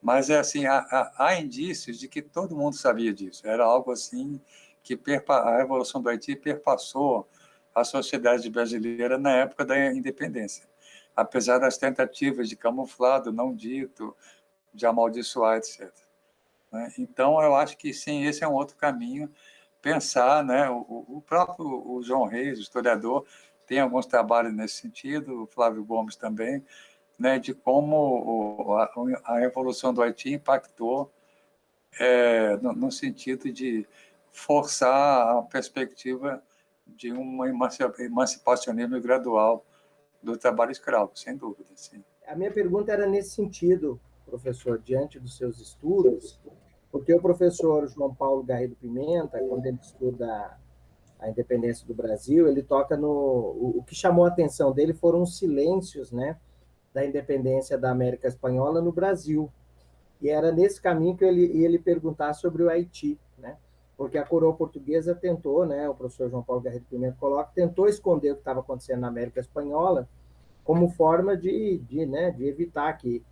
Mas, é assim, há, há, há, indícios de que todo mundo sabia disso. Era algo assim que a Revolução do Haiti perpassou a sociedade brasileira na época da independência. Apesar das tentativas de camuflado, não dito, de amaldiçoar, etc. Né? Então, eu acho que, sim, esse é um outro caminho, pensar, né? o, próprio o João Reis, historiador, tem alguns trabalhos nesse sentido, o Flávio Gomes também, né, de como a, Revolução do Haiti impactou é, no, no, sentido de forçar a perspectiva de um emancipacionismo gradual do trabalho escravo, sem dúvida. Sim. A minha pergunta era nesse sentido, professor, diante dos seus estudos, porque o professor João Paulo Garrido Pimenta, quando ele estuda a independência do Brasil, ele toca no... O que chamou a atenção dele foram os silêncios, né, da independência da América Espanhola no Brasil. E era nesse caminho que ele ia ele perguntar sobre o Haiti, né? Porque a coroa portuguesa tentou, né, o professor João Paulo Garrido Pimenta coloca, tentou esconder o que estava acontecendo na América Espanhola como forma de, de, né, de evitar que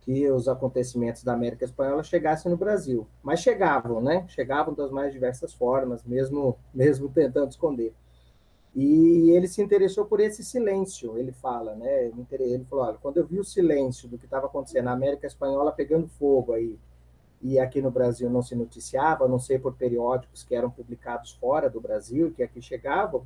que os acontecimentos da América Espanhola chegassem no Brasil. Mas chegavam, né? Chegavam das mais diversas formas, mesmo, mesmo tentando esconder. E ele se interessou por esse silêncio, ele fala, né? Ele falou, olha, quando eu vi o silêncio do que estava acontecendo na América Espanhola pegando fogo aí, e aqui no Brasil não se noticiava, a não sei por periódicos que eram publicados fora do Brasil, que aqui chegavam,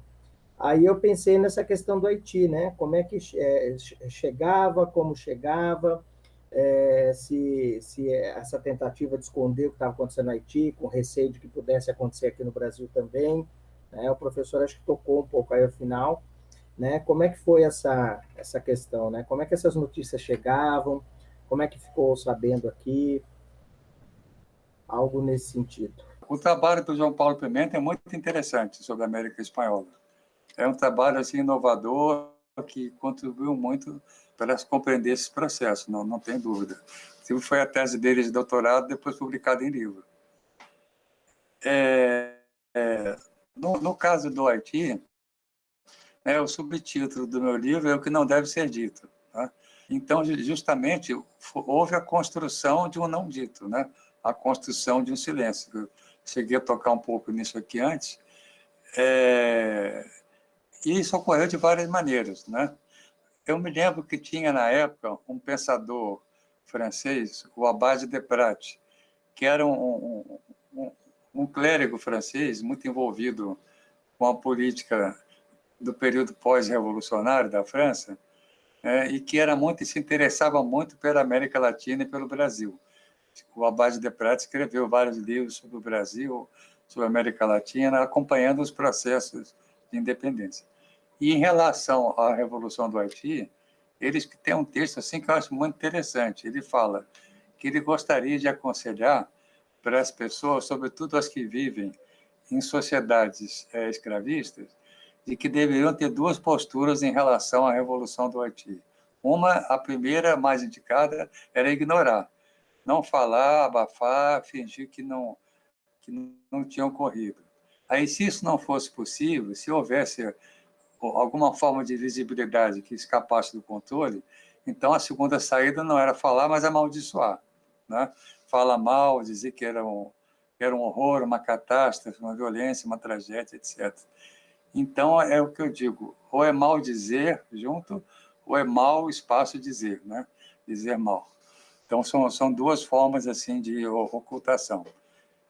aí eu pensei nessa questão do Haiti, né? Como é que é, chegava, como chegava, é, se, se essa tentativa de esconder o que estava acontecendo no Haiti, com receio de que pudesse acontecer aqui no Brasil também. Né? O professor acho que tocou um pouco aí ao final. Né? Como é que foi essa, essa questão? Né? Como é que essas notícias chegavam? Como é que ficou sabendo aqui? Algo nesse sentido. O trabalho do João Paulo Pimenta é muito interessante sobre a América Espanhola. É um trabalho assim, inovador que contribuiu muito para compreender esse processo, não, não tem dúvida. Foi a tese dele de doutorado, depois publicada em livro. É, é, no, no, caso do Haiti, é, o subtítulo do meu livro é o que não deve ser dito. Tá? Então, justamente, houve a construção de um não dito, né? a construção de um silêncio. Eu cheguei a tocar um pouco nisso aqui antes. É, e isso ocorreu de várias maneiras. Né? Eu me lembro que tinha, na época, um pensador francês, o Abade de Prat, que era um, um, um, clérigo francês muito envolvido com a política do período pós-revolucionário da França, é, e que era muito se interessava muito pela América Latina e pelo Brasil. O Abade de Prat escreveu vários livros sobre o Brasil, sobre a América Latina, acompanhando os processos de independência. E em relação à Revolução do Haiti, ele tem um texto assim que eu acho muito interessante. Ele fala que ele gostaria de aconselhar para as pessoas, sobretudo as que vivem em sociedades é, escravistas, de que deveriam ter duas posturas em relação à Revolução do Haiti. Uma, a primeira, mais indicada, era ignorar, não falar, abafar, fingir que não, que não tinha ocorrido. Aí, se isso não fosse possível, se houvesse alguma forma de visibilidade que escapasse do controle, então a segunda saída não era falar, mas amaldiçoar. Né? Fala mal, dizer que era um, era um horror, uma catástrofe, uma violência, uma tragédia, etc. Então, é o que eu digo, ou é mal dizer junto, ou é mal espaço dizer, né? dizer mal. Então, são, são duas formas assim de ocultação.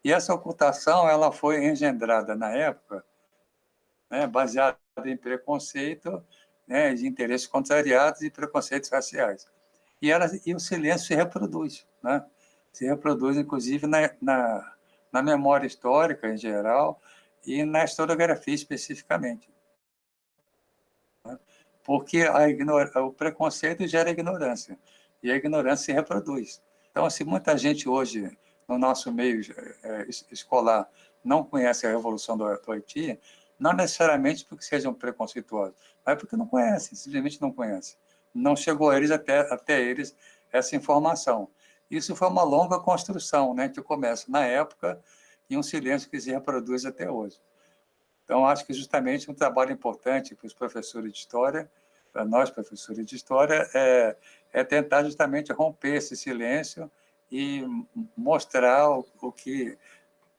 E essa ocultação ela foi engendrada na época, né, baseada em preconceito, né, de interesses contrariados e preconceitos raciais. E, ela, e o silêncio se reproduz, né? Se reproduz, inclusive, na, na, na memória histórica, em geral, e na historiografia, especificamente. Né? Porque o preconceito gera ignorância, e a ignorância se reproduz. Então, se assim, muita gente hoje, no nosso meio é, escolar, não conhece a Revolução do Haiti, não necessariamente porque sejam preconceituosos, mas porque não conhecem, simplesmente não conhecem. Não chegou a eles até, até eles essa informação. Isso foi uma longa construção, né, que começa na época e um silêncio que se reproduz até hoje. Então, acho que justamente um trabalho importante para os professores de história, para nós, professores de história, é, é tentar justamente romper esse silêncio e mostrar o, o que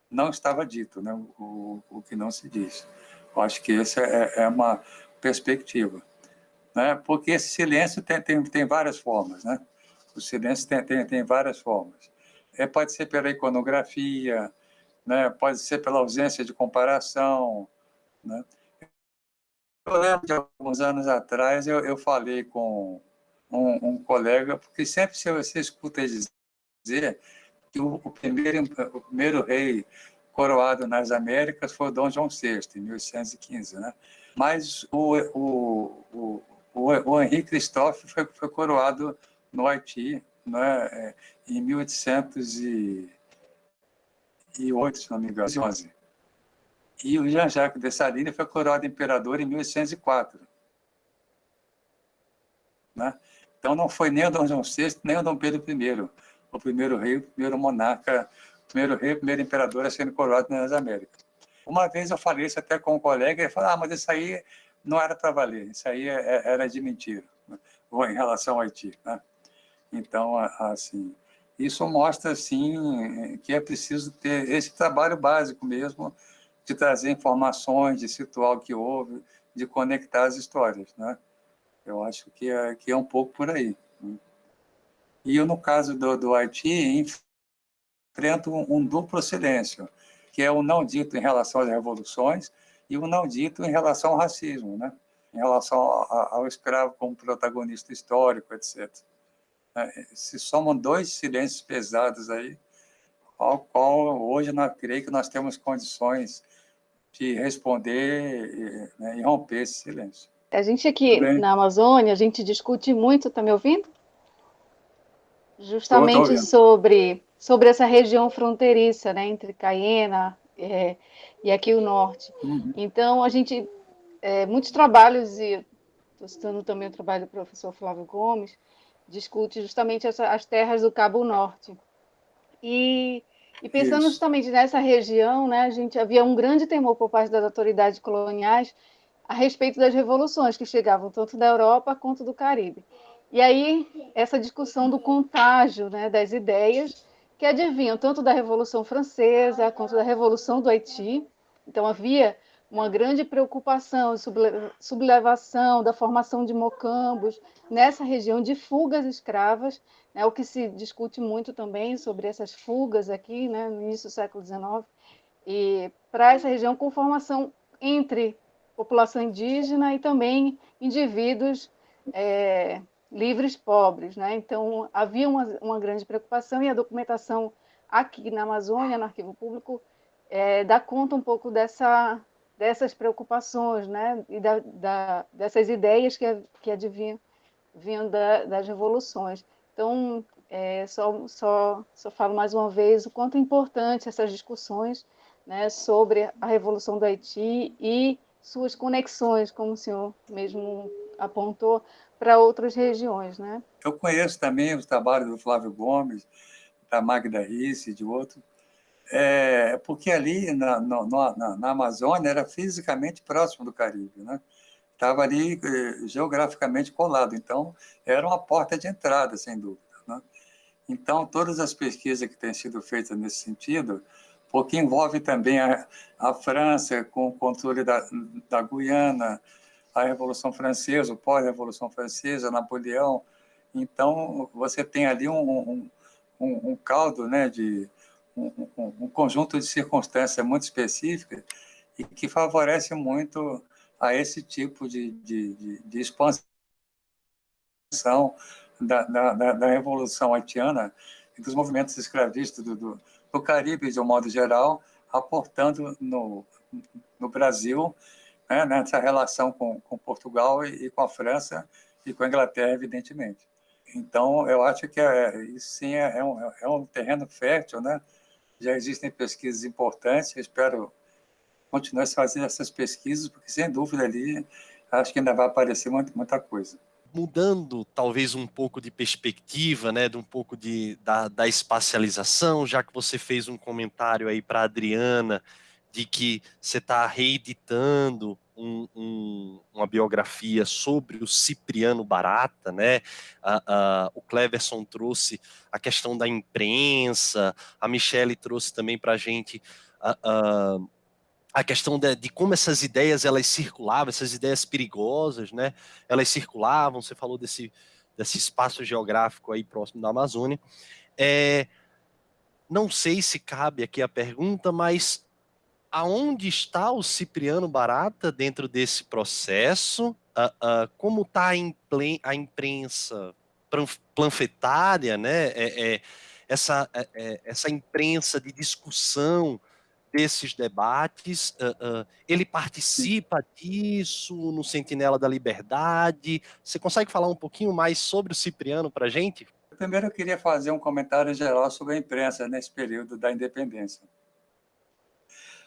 não estava dito, né? o, o que não se diz. Eu acho que essa é, é uma perspectiva. Né? Porque esse silêncio tem, tem, tem várias formas. Né? O silêncio tem, tem, tem várias formas. É, pode ser pela iconografia, né? pode ser pela ausência de comparação. Né? Eu lembro de alguns anos atrás, eu, eu falei com um, um colega, porque sempre se você escuta dizer que o, o, primeiro, o primeiro rei coroado nas Américas foi Dom João VI, em 1815, né? Mas o, o, o, o, Henri Christophe foi, foi coroado no Haiti né, é, em 1808, se não me engano, 11. E o Jean-Jacques Dessalines foi coroado imperador em 1804. Né? Então, não foi nem o Dom João VI, nem o Dom Pedro I, o primeiro rei, o primeiro monarca, o primeiro rei, o primeiro imperador a sendo coroado nas Américas. Uma vez eu falei isso até com um colega, e ele falou, ah, mas isso aí não era para valer, isso aí é, é, era de mentira, né? em relação ao Haiti. Né? Então, assim, isso mostra, assim, que é preciso ter esse trabalho básico mesmo, de trazer informações, de situar o que houve, de conectar as histórias, né? Eu acho que é, que é um pouco por aí. Né? E eu, no caso do, do Haiti, enfrento um, um duplo silêncio, que é o não dito em relação às revoluções e o não dito em relação ao racismo, né? em relação ao, ao escravo como protagonista histórico, etc. É, se somam dois silêncios pesados aí, ao qual hoje nós creio que nós temos condições de responder né, e romper esse silêncio. A gente aqui na Amazônia, a gente discute muito, está me ouvindo? Justamente sobre, sobre essa região fronteiriça, né, entre Caiena é, e aqui o norte. Uhum. Então, a gente, é, muitos trabalhos, e estou citando também o trabalho do professor Flávio Gomes, discute justamente essa, as terras do Cabo Norte. E, e pensando Isso. justamente nessa região, né, a gente havia um grande temor por parte das autoridades coloniais a respeito das revoluções que chegavam tanto da Europa quanto do Caribe. E aí, essa discussão do contágio né, das ideias que advinham tanto da Revolução Francesa quanto da Revolução do Haiti. Então, havia uma grande preocupação, sublevação da formação de mocambos nessa região de fugas escravas, né, o que se discute muito também sobre essas fugas aqui, né, no início do século XIX, e para essa região com formação entre população indígena e também indivíduos é, livres pobres. Né? Então, havia uma, uma, grande preocupação e a documentação aqui na Amazônia, no Arquivo Público, é, dá conta um pouco dessa, dessas preocupações né? e da, da, dessas ideias que, que advinham vinham da, das revoluções. Então, é, só, só, só falo mais uma vez o quanto é importante essas discussões né, sobre a Revolução do Haiti e suas conexões, como o senhor mesmo apontou, para outras regiões, né? Eu conheço também os trabalhos do Flávio Gomes, da Magda Risse, de outros, é, porque ali na, na, na, Amazônia era fisicamente próximo do Caribe, né? Estava ali eh, geograficamente colado, então era uma porta de entrada, sem dúvida. Né? Então, todas as pesquisas que têm sido feitas nesse sentido, porque envolve também a, a França com o controle da, da Guiana, a Revolução Francesa, o pós-Revolução Francesa, Napoleão. Então, você tem ali um, um, um, um caldo né, de um, um, conjunto de circunstâncias muito específicas e que favorece muito a esse tipo de, de, de, de expansão da, da, da, Revolução haitiana e dos movimentos escravistas do, do no Caribe, de um modo geral, aportando no, no Brasil, né, nessa relação com, com Portugal e, e, com a França e com a Inglaterra, evidentemente. Então, eu acho que é, isso sim é, é, um, é um terreno fértil, né? Já existem pesquisas importantes, eu espero continuar fazendo essas pesquisas, porque, sem dúvida, ali, acho que ainda vai aparecer muita, coisa. Mudando talvez um pouco de perspectiva, né, de um pouco de, da, da espacialização, já que você fez um comentário aí para Adriana de que você está reeditando um, um, uma biografia sobre o Cipriano Barata, né? o Cleverson trouxe a questão da imprensa, a Michele trouxe também para a gente a questão de, de, como essas ideias elas circulavam, essas ideias perigosas, né? Elas circulavam. Você falou desse desse espaço geográfico aí próximo da Amazônia. É, não sei se cabe aqui a pergunta, mas aonde está o Cipriano Barata dentro desse processo? Uh, uh, como está a imprensa planfetária, né? É, é, essa, é, é, essa imprensa de discussão desses debates, uh, ele participa disso no Sentinela da Liberdade? Você consegue falar um pouquinho mais sobre o Cipriano para a gente? Primeiro, eu queria fazer um comentário geral sobre a imprensa nesse período da independência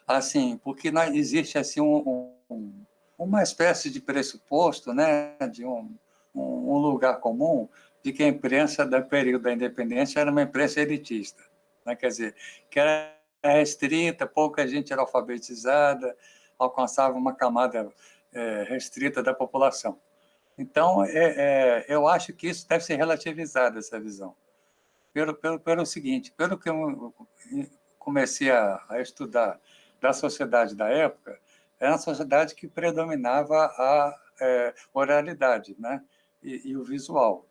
assim, porque existe assim um, um, uma espécie de pressuposto, né, de um, um, lugar comum de que a imprensa do período da independência era uma imprensa elitista, né? quer dizer, que era restrita, pouca gente era alfabetizada, alcançava uma camada é, restrita da população. Então, é, é, eu acho que isso deve ser relativizado, essa visão. Pelo, pelo, pelo seguinte, pelo que eu comecei a, a estudar da sociedade da época era uma sociedade que predominava a é, oralidade né? E, e, o visual,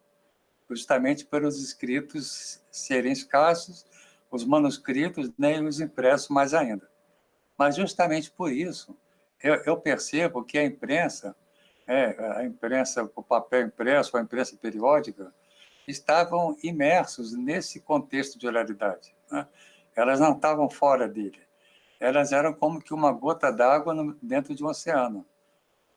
justamente pelos escritos serem escassos, os manuscritos nem os impressos mais ainda. Mas justamente por isso eu, eu percebo que a imprensa, é, a imprensa, o papel impresso, a imprensa periódica, estavam imersos nesse contexto de oralidade. Né? Elas não estavam fora dele elas eram como que uma gota d'água dentro de um oceano.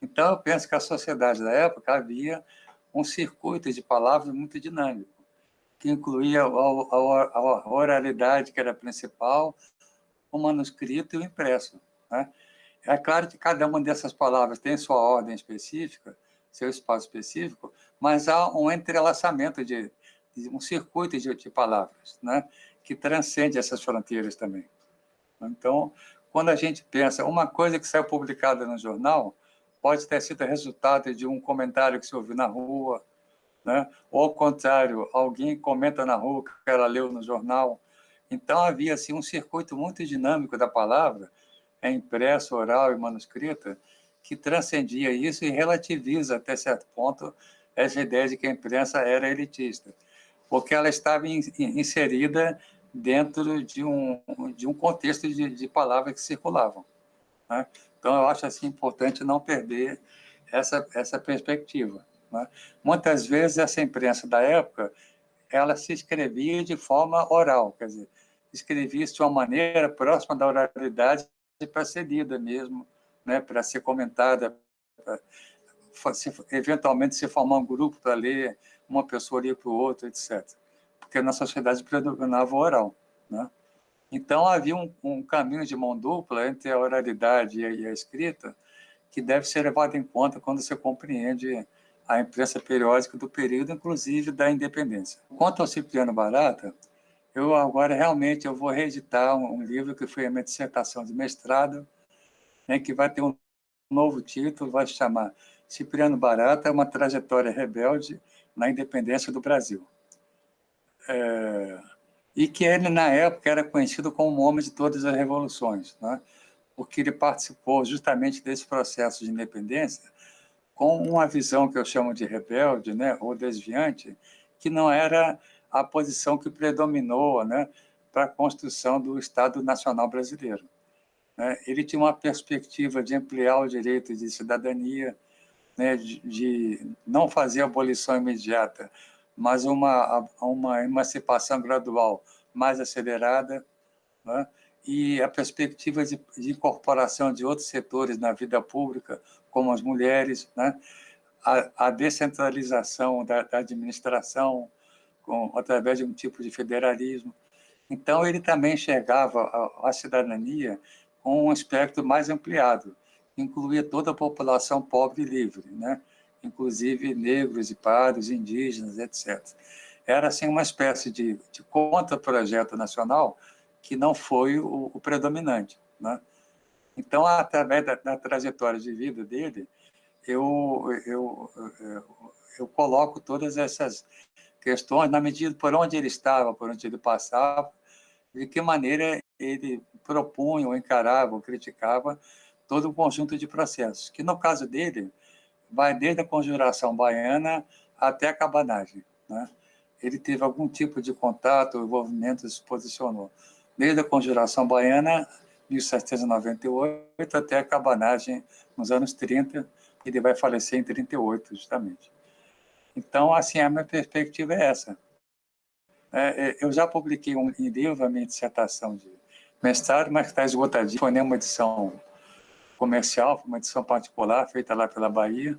Então, eu penso que a sociedade da época havia um circuito de palavras muito dinâmico, que incluía a, oralidade, que era principal, o manuscrito e o impresso. Né? É claro que cada uma dessas palavras tem sua ordem específica, seu espaço específico, mas há um entrelaçamento de, de um circuito de, de palavras, né? que transcende essas fronteiras também. Então, quando a gente pensa, uma coisa que saiu publicada no jornal pode ter sido resultado de um comentário que se ouviu na rua, né? ou ao contrário, alguém comenta na rua que ela leu no jornal. Então, havia assim, um circuito muito dinâmico da palavra, é impresso, oral e manuscrita, que transcendia isso e relativiza, até certo ponto, essa ideia de que a imprensa era elitista, porque ela estava inserida dentro de um, de um contexto de, de palavras que circulavam. Né? Então, eu acho assim, importante não perder essa, essa perspectiva. Né? Muitas vezes, essa imprensa da época ela se escrevia de forma oral, quer dizer, escrevia-se de uma maneira próxima da oralidade para ser lida mesmo, né? para ser comentada, se, eventualmente se formar um grupo para ler, uma pessoa lia para o outro, etc porque na sociedade predominava o oral. Né? Então, havia um, um, caminho de mão dupla entre a oralidade e a, e a escrita que deve ser levado em conta quando você compreende a imprensa periódica do período, inclusive da independência. Quanto ao Cipriano Barata, eu agora realmente eu vou reeditar um, um livro que foi a minha dissertação de mestrado, né, que vai ter um novo título, vai se chamar Cipriano Barata, uma trajetória rebelde na independência do Brasil é, e que ele, na época, era conhecido como o homem de todas as revoluções, né? porque ele participou justamente desse processo de independência com uma visão que eu chamo de rebelde né? ou desviante, que não era a posição que predominou né? para a construção do Estado Nacional Brasileiro. Né? Ele tinha uma perspectiva de ampliar o direito de cidadania, né? de, de não fazer abolição imediata, mas uma, uma emancipação gradual mais acelerada, né? e a perspectiva de, de, incorporação de outros setores na vida pública, como as mulheres, né? a, a descentralização da, da administração com, através de um tipo de federalismo. Então, ele também enxergava a, a cidadania com um aspecto mais ampliado, incluía toda a população pobre e livre, né? Inclusive negros e pardos, indígenas, etc. Era assim uma espécie de, de contra-projeto nacional que não foi o, o predominante. Né? Então, através da, da trajetória de vida dele, eu, eu, eu, eu coloco todas essas questões na medida por onde ele estava, por onde ele passava, de que maneira ele propunha, ou encarava, ou criticava todo um conjunto de processos, que no caso dele vai desde a conjuração baiana até a cabanagem. Né? Ele teve algum tipo de contato, envolvimento, se posicionou. Desde a conjuração baiana, 1798, até a cabanagem nos anos 30, ele vai falecer em 38, justamente. Então, assim, a minha perspectiva é essa. É, é eu já publiquei um livro, a minha dissertação de mestrado, mas está esgotadinho. Foi uma edição comercial, foi uma edição particular, feita lá pela Bahia.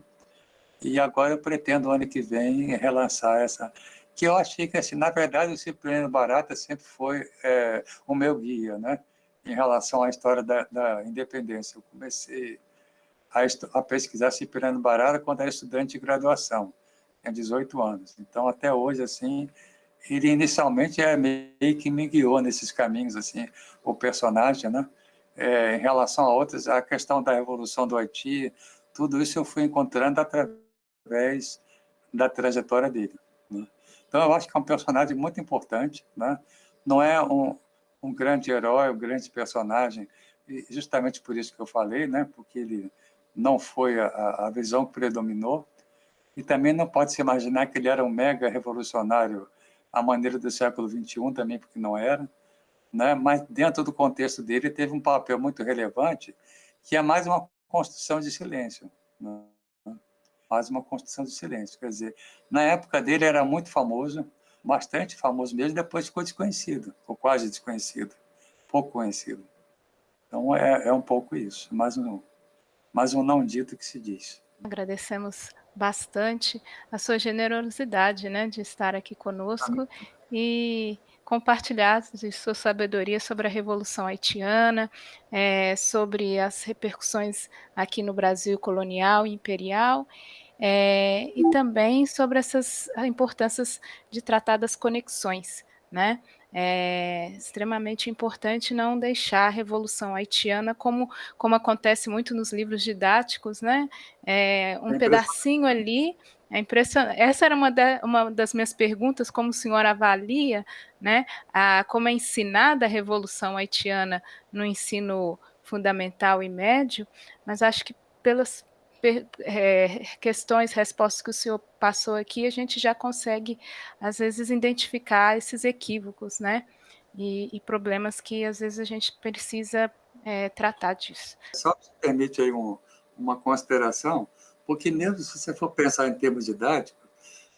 E agora eu pretendo, ano que vem, relançar essa. Que eu achei que, assim, na verdade, o Cipriano Barata sempre foi é, o meu guia, né? Em relação à história da, da independência. Eu comecei a, a pesquisar Cipriano Barata quando era estudante de graduação tinha 18 anos. Então, até hoje, assim, ele inicialmente é meio que me guiou nesses caminhos, assim, o personagem, né? É, em relação a outras, a questão da Revolução do Haiti, tudo isso eu fui encontrando através da trajetória dele. Né? Então, eu acho que é um personagem muito importante, né? não é um, um grande herói, um grande personagem, justamente por isso que eu falei, né? porque ele não foi a, a visão que predominou, e também não pode se imaginar que ele era um mega revolucionário à maneira do século XXI, também porque não era. Né? Mas dentro do contexto dele teve um papel muito relevante, que é mais uma construção de silêncio. Né? Mais uma construção de silêncio. Quer dizer, na época dele era muito famoso, bastante famoso mesmo, depois ficou desconhecido, ou quase desconhecido, pouco conhecido. Então é, é um pouco isso, mais um, mais um não dito que se diz. Agradecemos bastante a sua generosidade, né, de estar aqui conosco e compartilhar de sua sabedoria sobre a Revolução Haitiana, é, sobre as repercussões aqui no Brasil colonial e imperial, é, e também sobre essas importâncias de tratar das conexões, né? É extremamente importante não deixar a Revolução Haitiana, como, como acontece muito nos livros didáticos, né? É, um pedacinho ali, é impressionante. Essa era uma, de, uma das minhas perguntas, como o senhor avalia, né? A, como é ensinada a Revolução Haitiana no ensino fundamental e médio, mas acho que pelas é, questões, respostas que o senhor passou aqui, a gente já consegue, às vezes, identificar esses equívocos, né? E, e problemas que, às vezes, a gente precisa é, tratar disso. Só se permite aí um, uma consideração, porque mesmo se você for pensar em termos didáticos,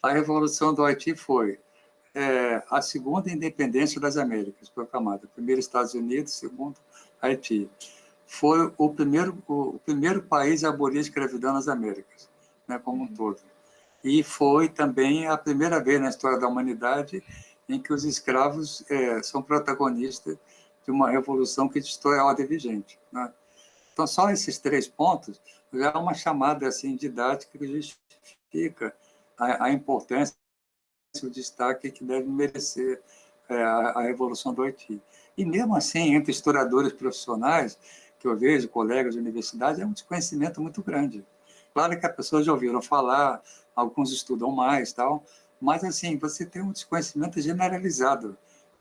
a Revolução do Haiti foi é, a segunda independência das Américas proclamada. Primeiro Estados Unidos, segundo Haiti foi o primeiro, o primeiro país a abolir a escravidão nas Américas, né, como um todo. E foi também a primeira vez na história da humanidade em que os escravos é, são protagonistas de uma revolução que destrói a ordem vigente. Né? Então, só esses três pontos já é uma chamada assim, didática que justifica a, a importância, o destaque que deve merecer é, a, a Revolução do Haiti. E mesmo assim, entre historiadores profissionais, que eu vejo, colegas de universidade, é um desconhecimento muito grande. Claro que as pessoas já ouviram falar, alguns estudam mais, tal, mas assim, você tem um desconhecimento generalizado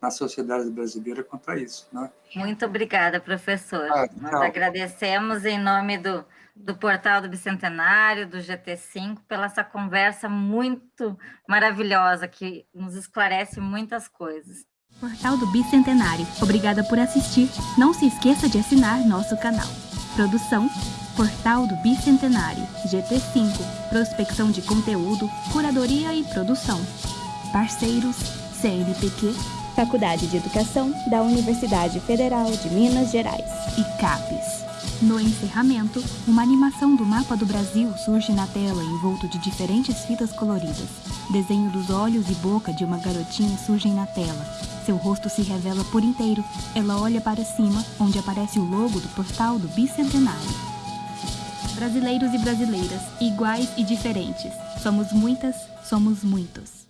na sociedade brasileira quanto a isso. Né? Muito obrigada, professor. Ah, Nós agradecemos em nome do, do Portal do Bicentenário, do GT5, pela essa conversa muito maravilhosa, que nos esclarece muitas coisas. Portal do Bicentenário. Obrigada por assistir. Não se esqueça de assinar nosso canal. Produção Portal do Bicentenário, GT5, prospecção de conteúdo, curadoria e produção. Parceiros CNPq, Faculdade de Educação da Universidade Federal de Minas Gerais e CAPES. No encerramento, uma animação do mapa do Brasil surge na tela envolto de diferentes fitas coloridas. Desenho dos olhos e boca de uma garotinha surgem na tela, seu rosto se revela por inteiro. Ela olha para cima, onde aparece o logo do portal do Bicentenário. Brasileiros e brasileiras, iguais e diferentes. Somos muitas, somos muitos.